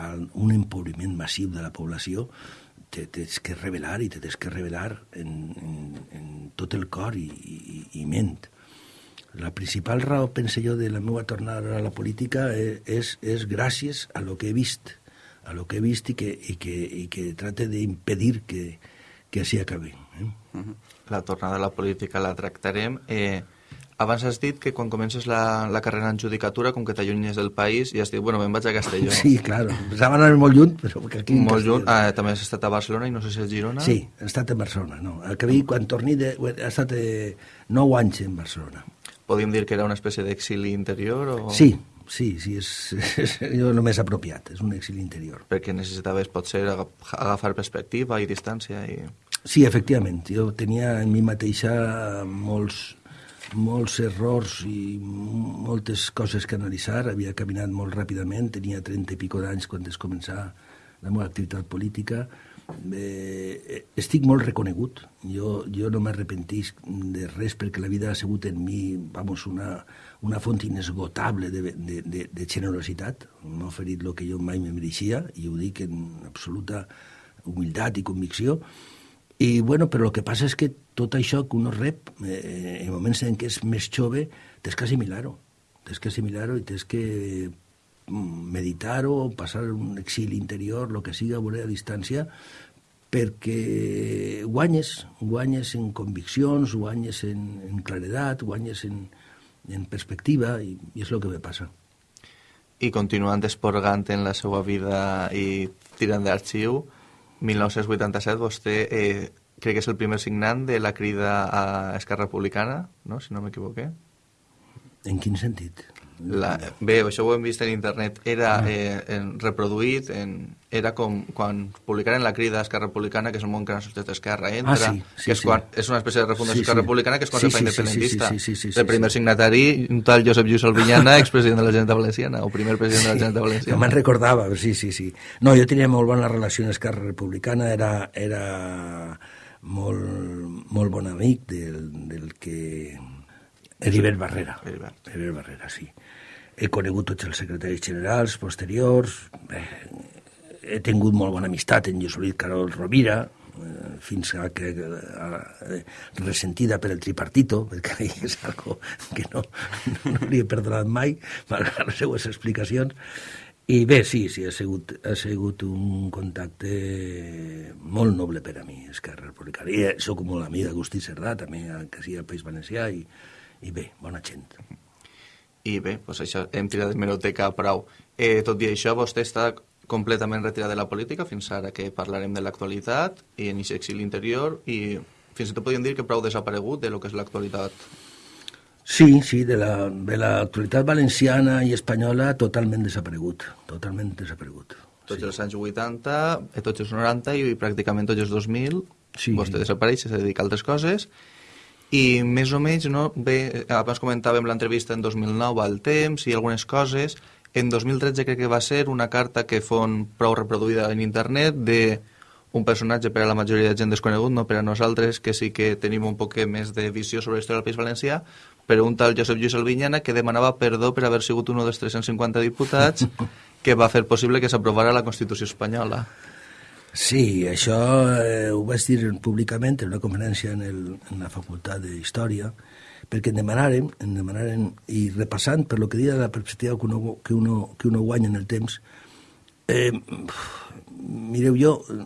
a un empobriment massiu de la població, te tens que revelar i te tens que revelar en, en, en tot el cor i, i, i ment. La principal raó, pense jo, de la meva tornada a la política és, és, és gràcies a lo que he vist, a lo que he vist i que, i que, i que trate d'impedir que, que així acabi. Eh? La tornada a la política la tractarem. Eh, abans has dit que quan comences la, la carrera en judicatura, com que t'allunyes del país, i has dit, bueno, me'n vaig a Castelló. Sí, claro. Pensava anar molt lluny, però aquí... Molt lluny. Ah, també has estat a Barcelona i no sé si a Girona? Sí, he estat a Barcelona, no. Al que quan torni, de, he estat eh, 9 anys en Barcelona podríem dir que era una espècie d'exili interior? O... Sí, sí, sí, és, és el més apropiat, és un exili interior. Perquè necessitaves, potser, agafar perspectiva i distància i... Sí, efectivament. Jo tenia en mi mateixa molts, molts errors i moltes coses que analitzar. Havia caminat molt ràpidament, tenia 30 i pico d'anys quan es començar la meva activitat política, eh, estic molt reconegut. Jo, jo no m'arrepentis de res perquè la vida ha sigut en mi vamos, una, una font inesgotable de, de, de, de generositat. M'ha oferit el que jo mai me mereixia i ho dic en absoluta humilitat i convicció. I, bueno, però el que passa és que tot això que uno rep, eh, en moments en què és més jove, tens que assimilar-ho. tens que assimilar-ho i tens que mm, meditar-ho, passar un exili interior, el que siga, veure a distància, perquè guanyes, guanyes en conviccions, guanyes en, en claredat, guanyes en, en perspectiva, i, i és el que me passa. I continuant esporgant en la seva vida i tirant d'arxiu, 1987 vostè eh, crec que és el primer signant de la crida a Esquerra Republicana, no? si no m'equivoqué. En quin sentit? La, bé, això ho hem vist en internet, era eh, en, reproduït, en, era com quan publicaren la crida d'Esquerra Republicana, que és el món que no sortit d'Esquerra, entra, Ah, sí, sí, que és, sí. quan, és una espècie de refundació Sí, sí. Republicana, que és quan Sí, se fa sí, sí, sí, independentista. sí, sí, sí, sí, el primer sí. signatari, un tal Josep Lluís Albinyana, expresident de la Generalitat Valenciana, o primer president de la Generalitat Valenciana. me'n recordava, sí, sí, sí. No, jo tenia molt bona relació amb Esquerra Republicana, era, era molt, molt bon amic del, del que... Heribert Barrera. Heribert. Heribert Barrera, sí. He conegut tots els secretaris generals posteriors, eh, he tingut molt bona amistat amb Josolit Carol Rovira, eh, fins a que eh, ressentida per el tripartito, perquè és algo que no, no li he perdonat mai, malgrat les seues explicacions. I bé, sí, sí, ha sigut, ha sigut un contacte molt noble per a mi, Esquerra Republicana. I sóc molt amic d'Agustí Cerdà, també, que sigui al País Valencià, i, i bé, bona gent. I bé, doncs això, hem tirat d'hemeroteca prou. Eh, tot i això, vostè està completament retirat de la política fins ara que parlarem de l'actualitat i en aquest exili interior i fins i tot podríem dir que prou desaparegut de lo que és l'actualitat. Sí, sí, de la, de l'actualitat valenciana i espanyola totalment desaparegut, totalment desaparegut. Tots els anys 80, eh, tots els 90 i pràcticament tots els 2000, Sí. vostè desapareix, se dedica a altres coses i més o menys, no, bé, abans comentàvem l'entrevista en 2009 al Temps i algunes coses, en 2013 crec que va ser una carta que fon prou reproduïda en internet de un personatge per a la majoria de gent desconegut, no per a nosaltres, que sí que tenim un poc més de visió sobre la història del País Valencià, però un tal Josep Lluís Albinyana que demanava perdó per haver sigut un dels 350 diputats que va fer possible que s'aprovara la Constitució espanyola. Sí, això eh, ho vaig dir públicament en una conferència en, el, en la Facultat d'Història, perquè em demanaren, em demanaren, i repassant per lo que deia de la perspectiva que uno, que uno, que uno guanya en el temps, eh, mireu, jo eh,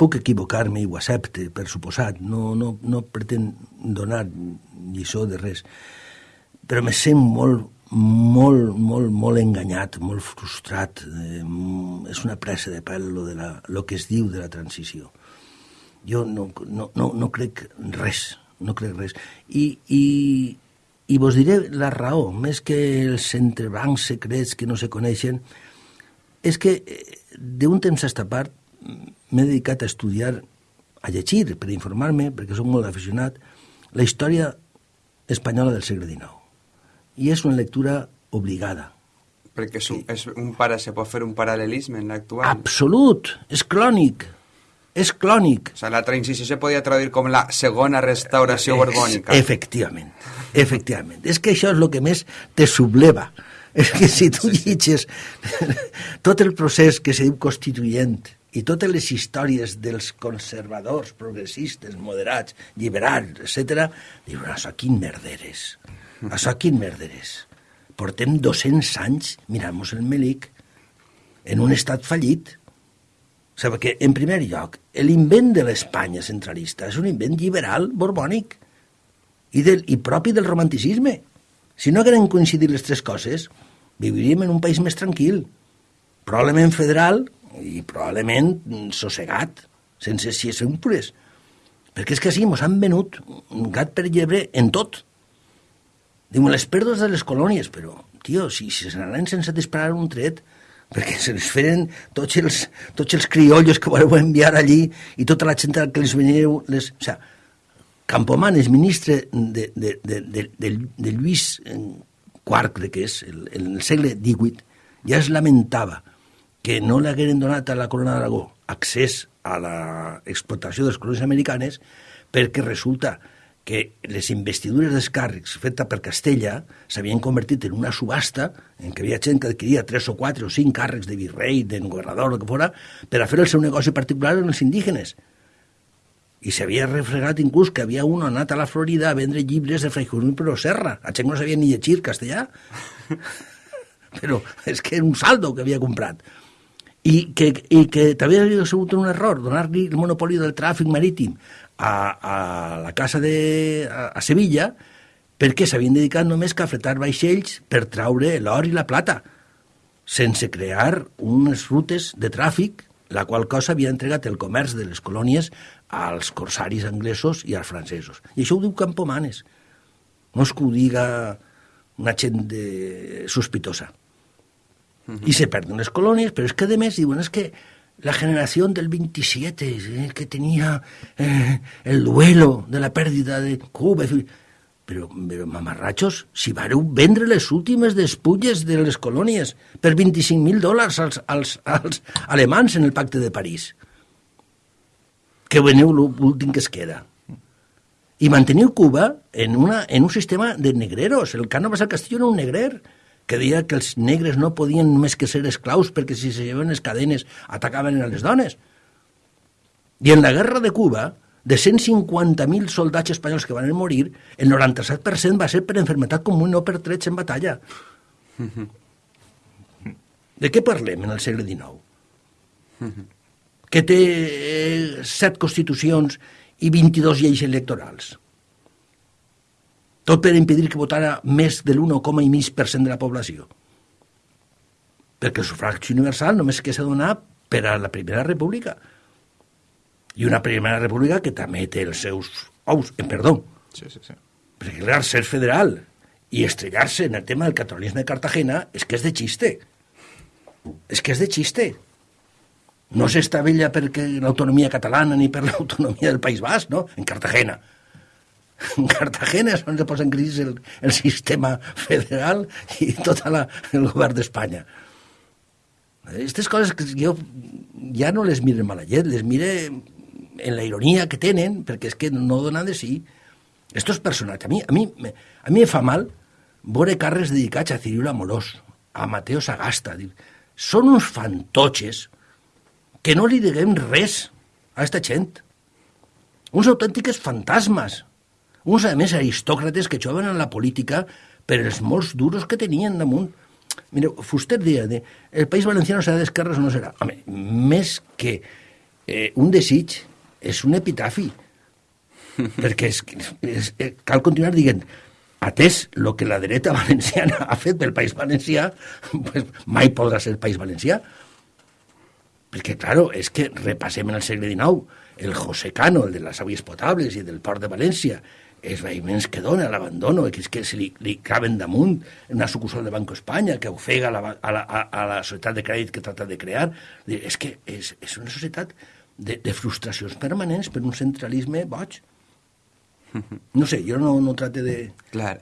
puc equivocar-me i ho accepte, per suposat, no, no, no pretén donar lliçó de res, però me sent molt, molt, molt, molt enganyat, molt frustrat. Eh, és una pressa de pèl lo, de la, lo que es diu de la transició. Jo no, no, no, no crec res, no crec res. I, i, I vos diré la raó, més que els entrebancs secrets que no se coneixen, és que eh, d'un temps a esta part m'he dedicat a estudiar, a llegir, per informar-me, perquè soc molt aficionat, la història espanyola del segle XIX. I és una lectura obligada. Perquè és un, és un para, se pot fer un paral·lelisme en l'actual. Absolut! És clònic! És clònic! O sigui, la transició se podia traduir com la segona restauració borbònica. Efectivament, efectivament. És que això és el que més te subleva. És que si tu llitges tot el procés que se diu constituent i totes les històries dels conservadors, progressistes, moderats, liberals, etc., això quin merderes, això quin merderes. Portem 200 anys mirant-nos el melic en un estat fallit. Sigui, que, en primer lloc, l'invent de l'Espanya centralista és un invent liberal borbònic i, del, i propi del romanticisme. Si no hagueren coincidit les tres coses, viviríem en un país més tranquil, probablement federal i probablement sossegat, sense xiesempures. Perquè és que sí, mos han venut gat per llebre en tot. Diuen, les pèrdues de les colònies, però, tio, si, si se n'anaven sense disparar un tret, perquè se les feren tots els, tots els criollos que voleu enviar allí i tota la gent que les veníeu... Les, o sigui, Campoman és ministre de, de, de, de, de, de Lluís IV, crec que és, el, en el segle XVIII, ja es lamentava que no li hagueren donat a la corona d'Aragó accés a l'explotació de les colònies americanes perquè resulta les investidures dels càrrecs fetes per Castella s'havien convertit en una subhasta en què havia gent que adquiria tres o quatre o cinc càrrecs de virrei, de governador, el que fora, per a fer el seu negoci particular amb els indígenes. i s'havia refregat inclús que havia un anat a la Florida a vendre llibres de Fray Junípero Serra. A gent no sabia ni llegir castellà. Però és que era un saldo que havia comprat. I que, i que també havia sigut un error donar-li el monopoli del tràfic marítim a, a la casa de, a, a Sevilla perquè s'havien dedicat només a fretar vaixells per traure l'or i la plata, sense crear unes rutes de tràfic, la qual cosa havia entregat el comerç de les colònies als corsaris anglesos i als francesos. I això ho diu Campomanes. No és que ho diga una gent de... sospitosa. Uh -huh. I se perden les colònies, però és que, a més, diuen, és que la generació del 27, eh, que tenia eh, el duelo de la pèrdida de Cuba... Però, però mamarratxos, si vareu vendre les últimes despulles de les colònies per 25.000 dòlars als, als, als alemans en el pacte de París, que veneu l'últim que es queda. I manteniu Cuba en, una, en un sistema de negreros. El Cánovas al Castillo era un negrer que deia que els negres no podien més que ser esclaus perquè si se llevaven les cadenes atacaven a les dones. I en la guerra de Cuba, de 150.000 soldats espanyols que van morir, el 97% va ser per enfermetat comú i no per trets en batalla. De què parlem en el segle XIX? Que té eh, set constitucions i 22 lleis electorals. Tot per impedir que votara més de l'1,5% de la població. Perquè el sufragi universal només que s'ha donat per a la Primera República i una primera república que també té els seus ous, en perdó. Sí, sí, sí. Perquè, clar, ser federal i estrellar-se en el tema del catalanisme de Cartagena és que és de xiste. És que és de xiste. No s'estavella perquè l'autonomia catalana ni per l'autonomia del País Basc, no? En Cartagena. En Cartagena és on se posa en crisi el, el sistema federal i tot la, el govern d'Espanya. Aquestes coses que jo ja no les mire mala llet, les mire en la ironia que tenen, perquè és que no donen de sí. Estos personatges, a mi, a mi, a mi me fa mal veure carres dedicats a Cirilo Amorós, a Mateo Sagasta. Dir, són uns fantotxes que no li diguem res a aquesta gent. Uns autèntiques fantasmes. Uns, a més, aristòcrates que joven en la política per els molts duros que tenien damunt. Mireu, Fuster deia, de, el País Valenciano serà d'esquerres o no serà. Home, més que eh, un desig, és un epitafi. perquè és, és, és, cal continuar dient atès el que la dreta valenciana ha fet pel País Valencià, pues, mai podrà ser País Valencià. Perquè, claro, és que repassem en el segle XIX el José Cano, el de les aigües potables i del port de València, els veïments que dona, l'abandono, que és que se li, li caben damunt una sucursal de Banco Espanya que ofega la, a, la, a, a la societat de crèdit que trata de crear. És que és, és una societat de, de frustracions permanents per un centralisme boig. No sé, jo no, no trate de... Clar.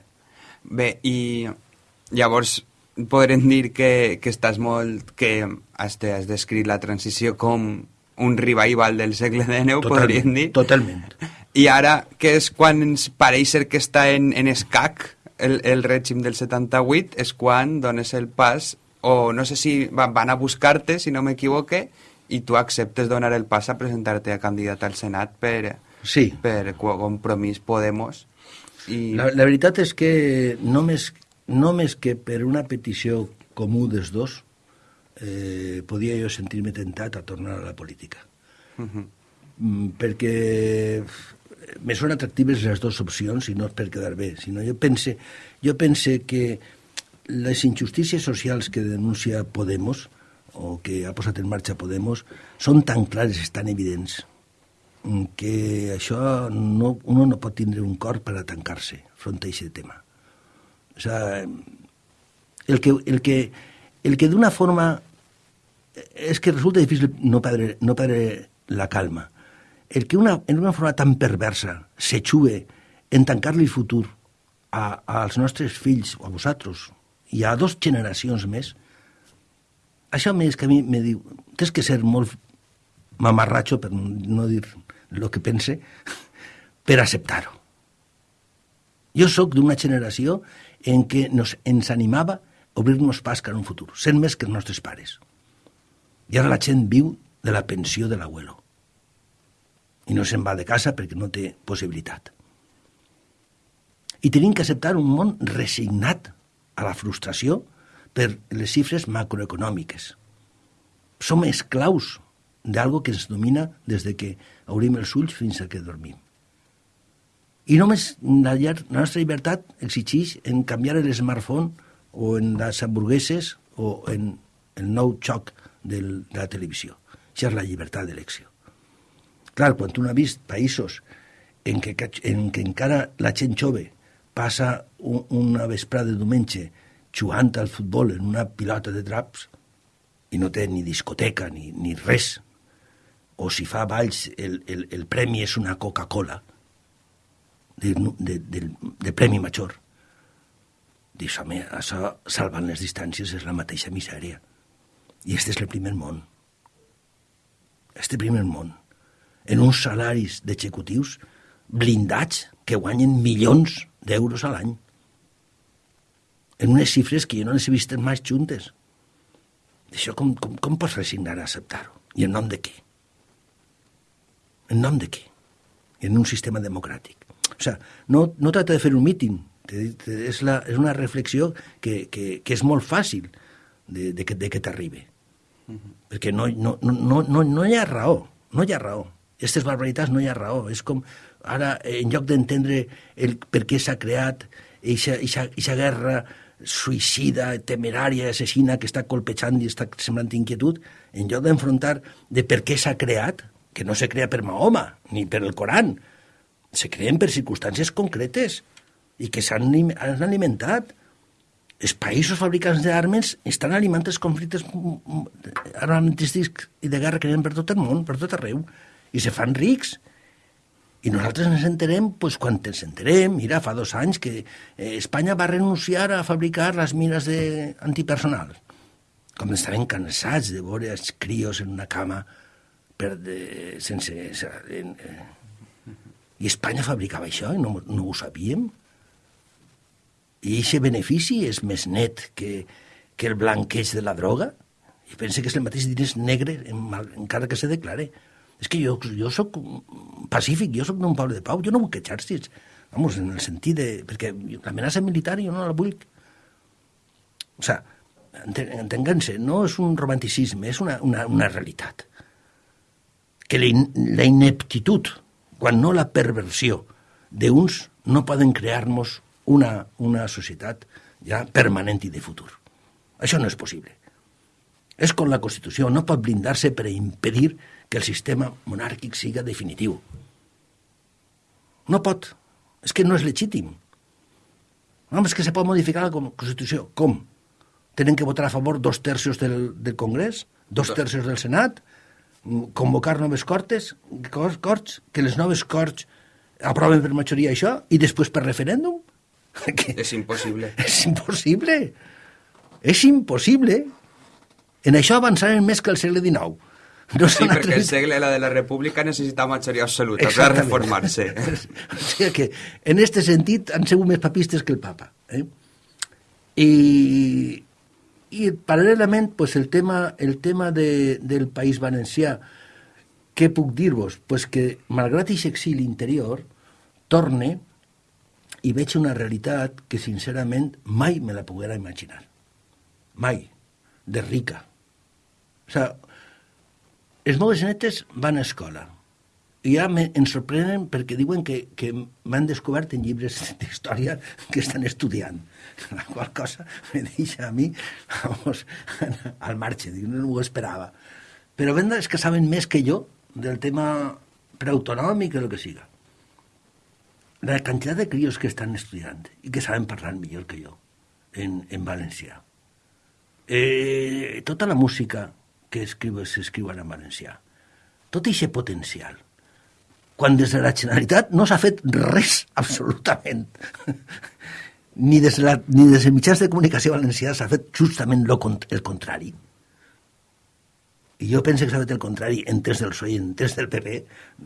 Bé, i llavors podrem dir que, que estàs molt... que has, has descrit la transició com un revival del segle XIX, podríem dir. Totalment. I ara, que és quan ens pareix ser que està en, en escac el, el règim del 78, és quan dones el pas, o no sé si van a buscar-te, si no m'equivoque, i tu acceptes donar el pas a presentar-te a candidat al Senat per, sí. per Compromís Podemos. I... La, la veritat és que només, només que per una petició comú dels dos eh, podia jo sentir-me tentat a tornar a la política. Uh -huh. mm, perquè me són atractives les dues opcions i no és per quedar bé, sinó jo pense, jo pense que les injustícies socials que denuncia Podemos o que ha posat en marxa Podemos són tan clares, tan evidents, que això no, uno no pot tindre un cor per a tancar-se front a aquest tema. O sea, el que, el que, el que d'una forma... És que resulta difícil no perdre, no perdre la calma. El que una, en una forma tan perversa se xue en tancar-li el futur a, als nostres fills, o a vosaltres, i a dos generacions més, això més que a mi me diu, tens que ser molt mamarratxo, per no dir el que pense, per acceptar-ho. Jo sóc d'una generació en què nos, ens animava a obrir-nos pas cap a un futur, sent més que els nostres pares. I ara la gent viu de la pensió de l'abuelo. I no se'n va de casa perquè no té possibilitat. I tenim que acceptar un món resignat a la frustració per les xifres macroeconòmiques. Som esclaus d'algo que ens domina des de que obrim els ulls fins a que dormim. I només la, la nostra llibertat exigeix en canviar l'smartphone o en les hamburgueses o en el nou xoc de la televisió. Això és la llibertat d'elecció. Clar, quan tu no has vist països en què, en què encara la gent jove passa un, una vesprada de diumenge jugant al futbol en una pilota de draps i no té ni discoteca ni, ni res, o si fa balls el, el, el premi és una Coca-Cola de, de, de, de premi major. Dius, home, això, salvant les distàncies, és la mateixa misèria. I este és el primer món. Este primer món en uns salaris d'executius blindats que guanyen milions d'euros a l'any. En unes xifres que jo no les he vist mai juntes. Això com, com, com pots resignar a acceptar-ho? I en nom de què? En nom de què? En un sistema democràtic. O sigui, no, no tracta de fer un míting, és, la, és una reflexió que, que, que és molt fàcil de, de, de que t'arribi. Uh -huh. Perquè no, no, no, no, no hi ha raó, no hi ha raó aquestes barbaritats no hi ha raó. És com, ara, en lloc d'entendre el per què s'ha creat aquesta guerra suïcida, temerària, assassina que està colpejant i està semblant inquietud, en lloc d'enfrontar de per què s'ha creat, que no se crea per Mahoma ni per el Coran, se creen per circumstàncies concretes i que s'han alimentat. Els països fabricants d'armes estan alimentant els conflictes armamentístics i de guerra que hi per tot el món, per tot arreu i se fan rics. I nosaltres ens enterem pues, quan ens enterem. Mira, fa dos anys que eh, Espanya va renunciar a fabricar les mines de... antipersonal. Com estaven cansats de veure els crios en una cama per de, sense... En, eh, I Espanya fabricava això i no, no ho sabíem. I aquest benefici és més net que, que el blanqueig de la droga. I pensa que és el mateix diners negre encara que se declare. És que jo, jo sóc pacífic, jo sóc d'un poble de pau, jo no vull exèrcits. Vamos, en el sentit de... Perquè l'amenaça militar jo no la vull. O sigui, entenguem-se, no és un romanticisme, és una, una, una realitat. Que la, in, la ineptitud, quan no la perversió d'uns, no poden crear-nos una, una societat ja permanent i de futur. Això no és possible. És com la Constitució, no pot blindar-se per impedir que el sistema monàrquic siga definitiu. No pot. És que no és legítim. No, és que se pot modificar la Constitució. Com? Tenen que votar a favor dos terços del, del Congrés, dos terços del Senat, convocar noves cortes, corts, que les noves corts aproven per majoria això i després per referèndum? Que és impossible. És impossible. És impossible. En això avançarem més que el segle XIX. No sí, perquè el segle la de la República necessita majoria absoluta per reformar-se. o sigui que, en aquest sentit, han sigut més papistes que el papa. Eh? I, i paral·lelament, pues, el tema, el tema de, del País Valencià, què puc dir-vos? Pues que, malgrat aquest exili interior, torne i veig una realitat que, sincerament, mai me la poguera imaginar. Mai. De rica. O sigui, els meus netes van a escola i ja me, ens sorprenen perquè diuen que, que m'han descobert en llibres d'història que estan estudiant. La qual cosa me deixa a mi vamos, al marge, dic, no ho esperava. Però venda és que saben més que jo del tema preautonòmic o el que siga. La quantitat de crios que estan estudiant i que saben parlar millor que jo en, en valencià. Eh, tota la música que s'escriuen en valencià. Tot aquest potencial. Quan des de la Generalitat no s'ha fet res, absolutament. ni, des de la, ni des de mitjans de comunicació valencià s'ha fet justament lo, el contrari. I jo penso que s'ha fet el contrari en temps del PSOE i en temps del PP,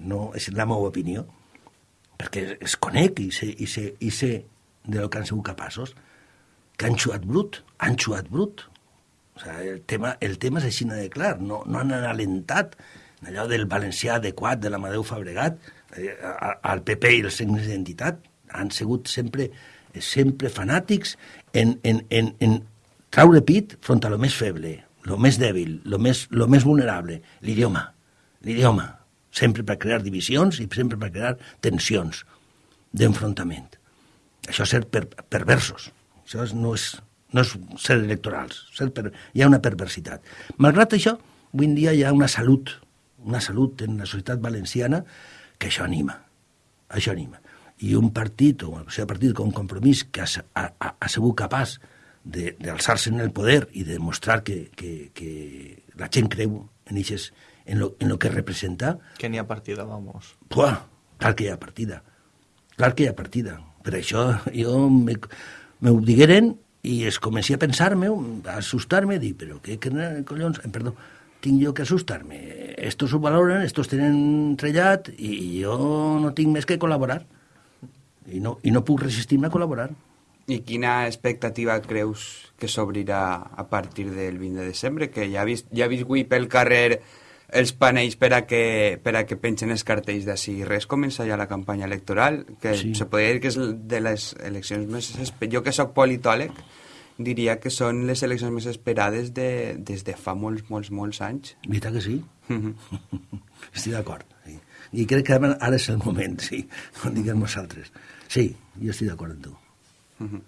no és la meva opinió, perquè es conec i sé, i sé, i sé de lo que han sigut capaços, que han xuat brut, han xuat brut, o sea, el tema, el tema és així de clar, no, no han alentat allò del valencià adequat de l'Amadeu Fabregat, eh, al PP i els signes d'identitat, han sigut sempre, sempre fanàtics en, en, en, en traure pit front a lo més feble, lo més dèbil, lo més, lo més vulnerable, l'idioma, l'idioma, sempre per crear divisions i sempre per crear tensions d'enfrontament. Això és ser per, perversos, això no, és, no és ser electorals, ser per, hi ha una perversitat. Malgrat això, avui en dia hi ha una salut, una salut en la societat valenciana que això anima, això anima. I un partit, o sigui, un partit com un compromís que ha, ha, ha sigut capaç d'alçar-se en el poder i de demostrar que, que, que la gent creu en, eixes, en, lo, en lo que representa... Que n'hi ha partida, vamos. Puah, clar que hi ha partida. Clar que hi ha partida. Per això jo me, me ho digueren i es comenci a pensar-me, a assustar-me, dir, però què, què collons, eh, perdó, tinc jo que assustar-me. Estos ho valoren, estos tenen trellat i jo no tinc més que col·laborar. I no, i no puc resistir-me a col·laborar. I quina expectativa creus que s'obrirà a partir del 20 de desembre? Que ja ha vist, ja ha vist avui pel carrer els panells per a que, per a que pengen els cartells d'ací. Res comença ja la campanya electoral, que sí. se podria dir que és de les eleccions més... Jo que sóc politòleg, diria que són les eleccions més esperades de, des de fa molts, molts, molts anys. Veritat que sí? Estic d'acord, sí. I crec que ara és el moment, sí, com diguem nosaltres. Sí, jo estic d'acord amb tu. Uh -huh.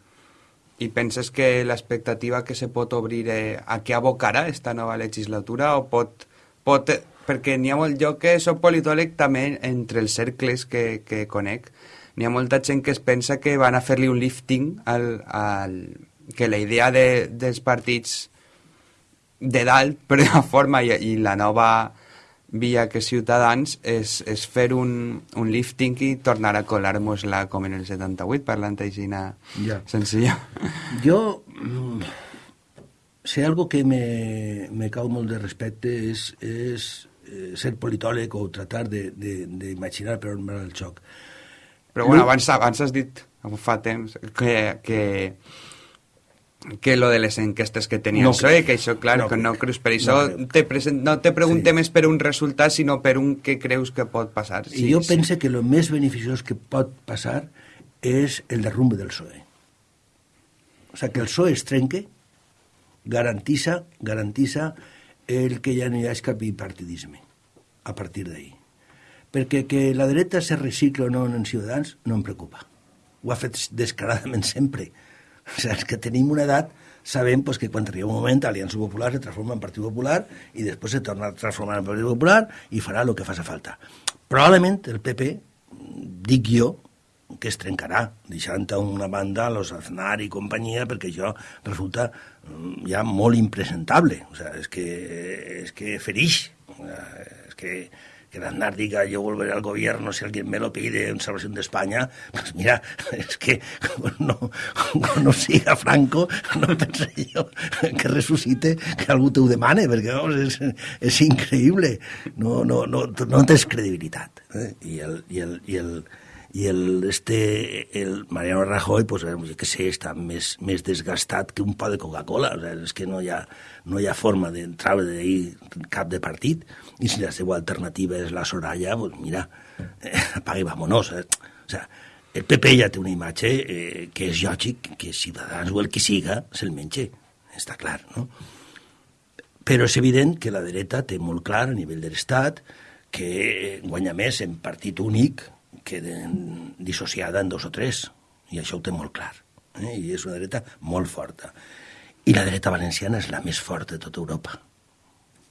I penses que l'expectativa que se pot obrir eh, a què abocarà esta nova legislatura o pot... pot perquè n'hi ha molt jo que soc politòleg també entre els cercles que, que conec n'hi ha molta gent que es pensa que van a fer-li un lifting al, al, que la idea de, dels partits de dalt, per una forma, i, i la nova via que Ciutadans és, és fer un, un lifting i tornar a colar-nos-la com en el 78, parlant així ja. senzilla. Jo, mm, si algo que me, me cau molt de respecte és, és eh, ser politòleg o tratar d'imaginar per on va el xoc. Però bueno, abans, abans has dit, fa temps, que, que que lo de les enquestes que tenia no, PSOE, que això, clar, no, que no creus per això, no, te, present, no te preguntem sí. per un resultat, sinó per un que creus que pot passar. Sí, I jo sí. pense que el més beneficiós que pot passar és el derrumbe del PSOE. O sigui, que el PSOE es trenque, garantissa, garantissa el que ja no hi ha cap bipartidisme a partir d'ahir. Perquè que la dreta se recicla o no en Ciutadans no em preocupa. Ho ha fet descaradament sempre o sigui, que tenim una edat sabem pues, que quan arriba un moment Aliança Popular se transforma en Partit Popular i després se torna a transformar en Partit Popular i farà el que faci falta. Probablement el PP, dic jo, que es trencarà, deixant a una banda los Aznar i companyia, perquè això resulta ja molt impresentable. O sea, és que, és que ferix. És que que Aznar diga yo volveré al gobierno si alguien me lo pide en Salvación de España, pues mira, es que no, no siga Franco, no pensé yo que resucite, que algú t'ho demane, perquè vamos, és, és increïble, no, no, no, no tens credibilitat. Eh? I el, i el, i el, i el, este, el Mariano Rajoy, pues, jo que sé, està més, més desgastat que un pa de Coca-Cola. O sigui, és que no hi ha, no hi ha forma d'entrar d'ahir cap de partit. I si la seva alternativa és la Soraya, pues mira, eh, apaga i vámonos. Eh? O sigui, el PP ja té una imatge eh, que és lògic que Ciutadans o el que siga se'l menja. Està clar, no? Però és evident que la dreta té molt clar a nivell de l'Estat que guanya més en partit únic queden dissociada en dos o tres, i això ho té molt clar. Eh? I és una dreta molt forta. I la dreta valenciana és la més forta de tota Europa.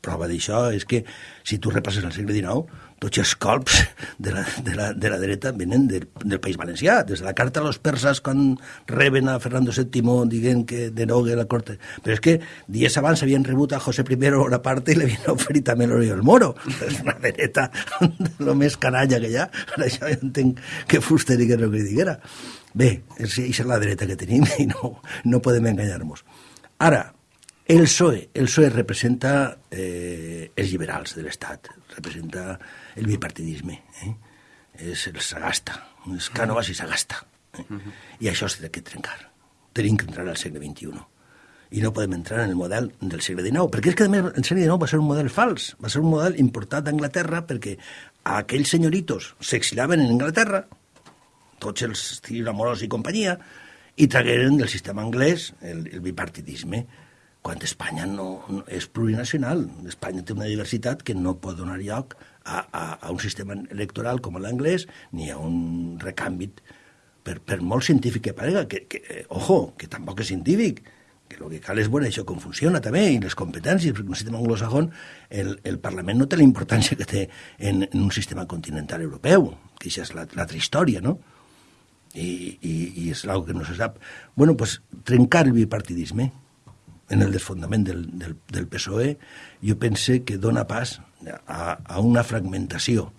Prova d'això és que, si tu repasses el segle XIX, tots els colps de la, de la, de la dreta venen del, del País Valencià, des de la carta a los persas quan reben a Fernando VII dient que derogue la corte. Però és que dies abans havien rebut a José I una part i l'havien oferit també l'Oriol Moro. És una dreta lo més canalla que hi ha. Per això jo entenc que Fuster digués el que diguera. Bé, és, és la dreta que tenim i no, no podem enganyar-nos. Ara, el PSOE, el PSOE representa eh, els liberals de l'Estat, representa el bipartidisme. Eh? És el sagasta, és Cànovas i sagasta. Eh? I això s'ha de trencar. Tenim que entrar al segle XXI. i no podem entrar en el model del segle XIX, perquè és que a més el segle XIX va ser un model fals, va ser un model importat d'Anglaterra perquè aquells senyoritos s'exilaven en Anglaterra, tots els Amorós i companyia, i tragueren del sistema anglès el, el bipartidisme, quan Espanya no, no és plurinacional. Espanya té una diversitat que no pot donar lloc a, a, a un sistema electoral com l'anglès ni a un recanvi per, per molt científic que parega, que, que, eh, ojo, que tampoc és científic, que el que cal és veure això com funciona també, i les competències, perquè un sistema anglosajón, el, el Parlament no té la importància que té en, en un sistema continental europeu, que això és l'altra història, no? I, i, i és una que no se sap. bueno, pues, trencar el bipartidisme en el desfondament del, del, del PSOE, jo pense que dona pas a, a una fragmentació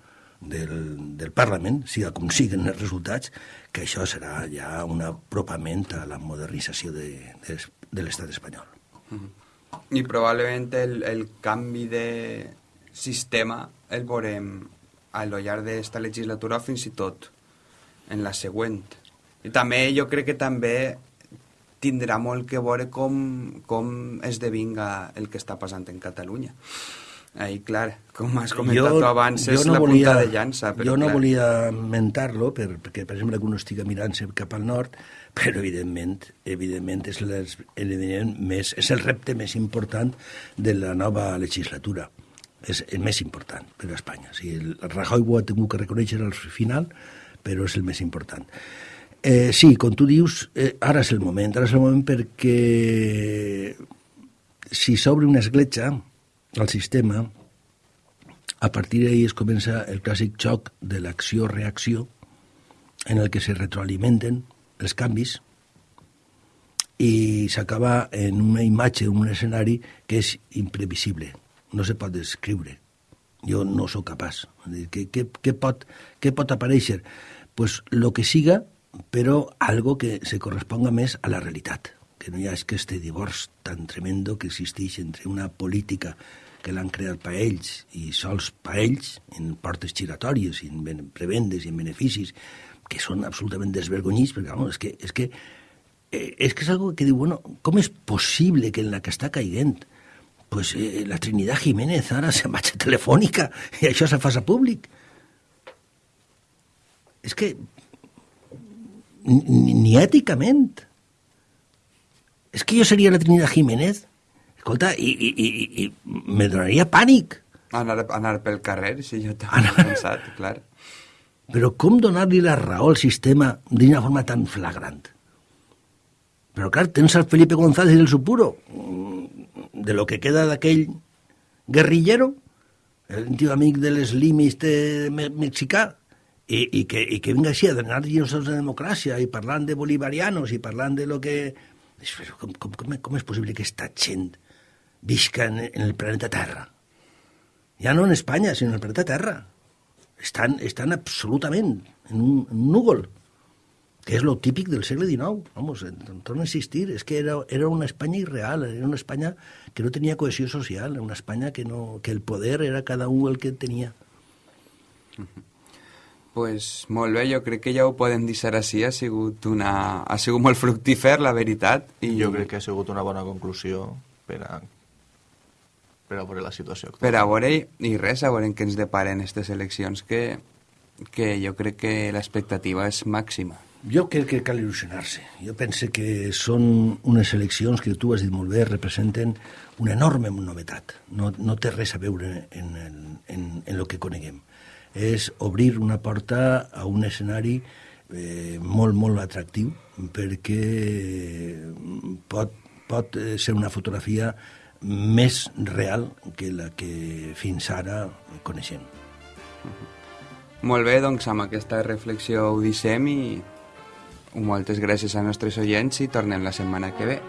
del, del Parlament, siga com siguen els resultats, que això serà ja un apropament a la modernització de, de, de l'estat espanyol. Mm -hmm. I probablement el, el canvi de sistema el veurem a lo llarg d'esta legislatura fins i tot en la següent. I també jo crec que també tindrà molt que veure com, com esdevinga el que està passant en Catalunya. Ahí, clar, com has comentat jo, tu abans, és no la volia, punta de llança. Però, jo no clar. volia mentar-lo, per, perquè, per exemple, que uno estigui mirant-se cap al nord, però, evidentment, evidentment és, les, evidentment més, és el repte més important de la nova legislatura. És el més important per a Espanya. O sigui, el Rajoy ho ha tingut que reconèixer al final, però és el més important. Eh, sí, com tu dius, eh, ara és el moment, ara és el moment perquè si s'obre una escletxa, al sistema, a partir d'ahir es comença el clàssic xoc de l'acció-reacció en el que se retroalimenten els canvis i s'acaba en una imatge, un escenari que és imprevisible, no se pot descriure. Jo no sóc capaç. Què, què, què, pot, què pot aparèixer? Pues lo que siga, però algo que se corresponga més a la realitat que no hi ha aquest divorç tan tremendo que existeix entre una política que l'han creat per ells i sols per ells, en portes giratòries, en prebendes i en beneficis, que són absolutament desvergonyits, perquè vamos, és que, és que, eh, és que és algo que diu, bueno, com és possible que en la que està caiguent pues, eh, la Trinidad Jiménez ara se marxa telefònica i això se fa públic? És que ni, ni èticament és que jo seria la Trinidad Jiménez, escolta, i, i, i, i me donaria pànic. Anar, anar pel carrer, si jo t'ho anar... pensat, clar. Però com donar-li la raó al sistema d'una forma tan flagrant? Però clar, tens el Felipe González del Supuro, mm, de lo que queda d'aquell guerrillero, el antic amic de les limis de mexicà, i, i, que, i que vinga així a donar-nos de democràcia i parlant de bolivarianos i parlant de lo que com, com, com, com és possible que aquesta gent visca en, en el planeta Terra? Ja no en Espanya, sinó en el planeta Terra. Estan, estan absolutament en un, en un núvol, que és lo típic del segle XIX. Vamos, torna a insistir, és que era, era una Espanya irreal, era una Espanya que no tenia cohesió social, una Espanya que, no, que el poder era cada un el que tenia. Uh -huh pues molt bé, jo crec que ja ho podem deixar així, ha sigut, una, ha sigut molt fructífer, la veritat. I jo crec que ha sigut una bona conclusió per a, per a veure la situació actual. Per a veure, i res, a veure en què ens deparen aquestes eleccions, que, que jo crec que l'expectativa és màxima. Jo crec que cal il·lusionar-se. Jo pense que són unes eleccions que tu has dit molt bé, representen una enorme novetat. No, no té res a veure en, en, en, en el que coneguem és obrir una porta a un escenari eh, molt, molt atractiu perquè pot, pot ser una fotografia més real que la que fins ara coneixem. Molt bé, doncs amb aquesta reflexió ho deixem i moltes gràcies a nostres oients i tornem la setmana que ve.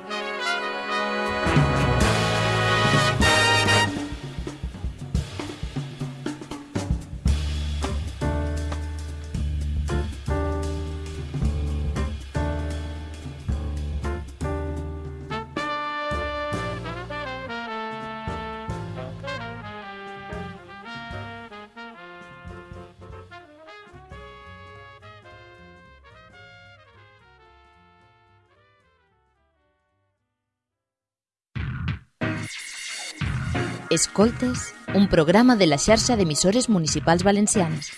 Escoltes, un programa de la xarxa d'emissores municipals valencianes.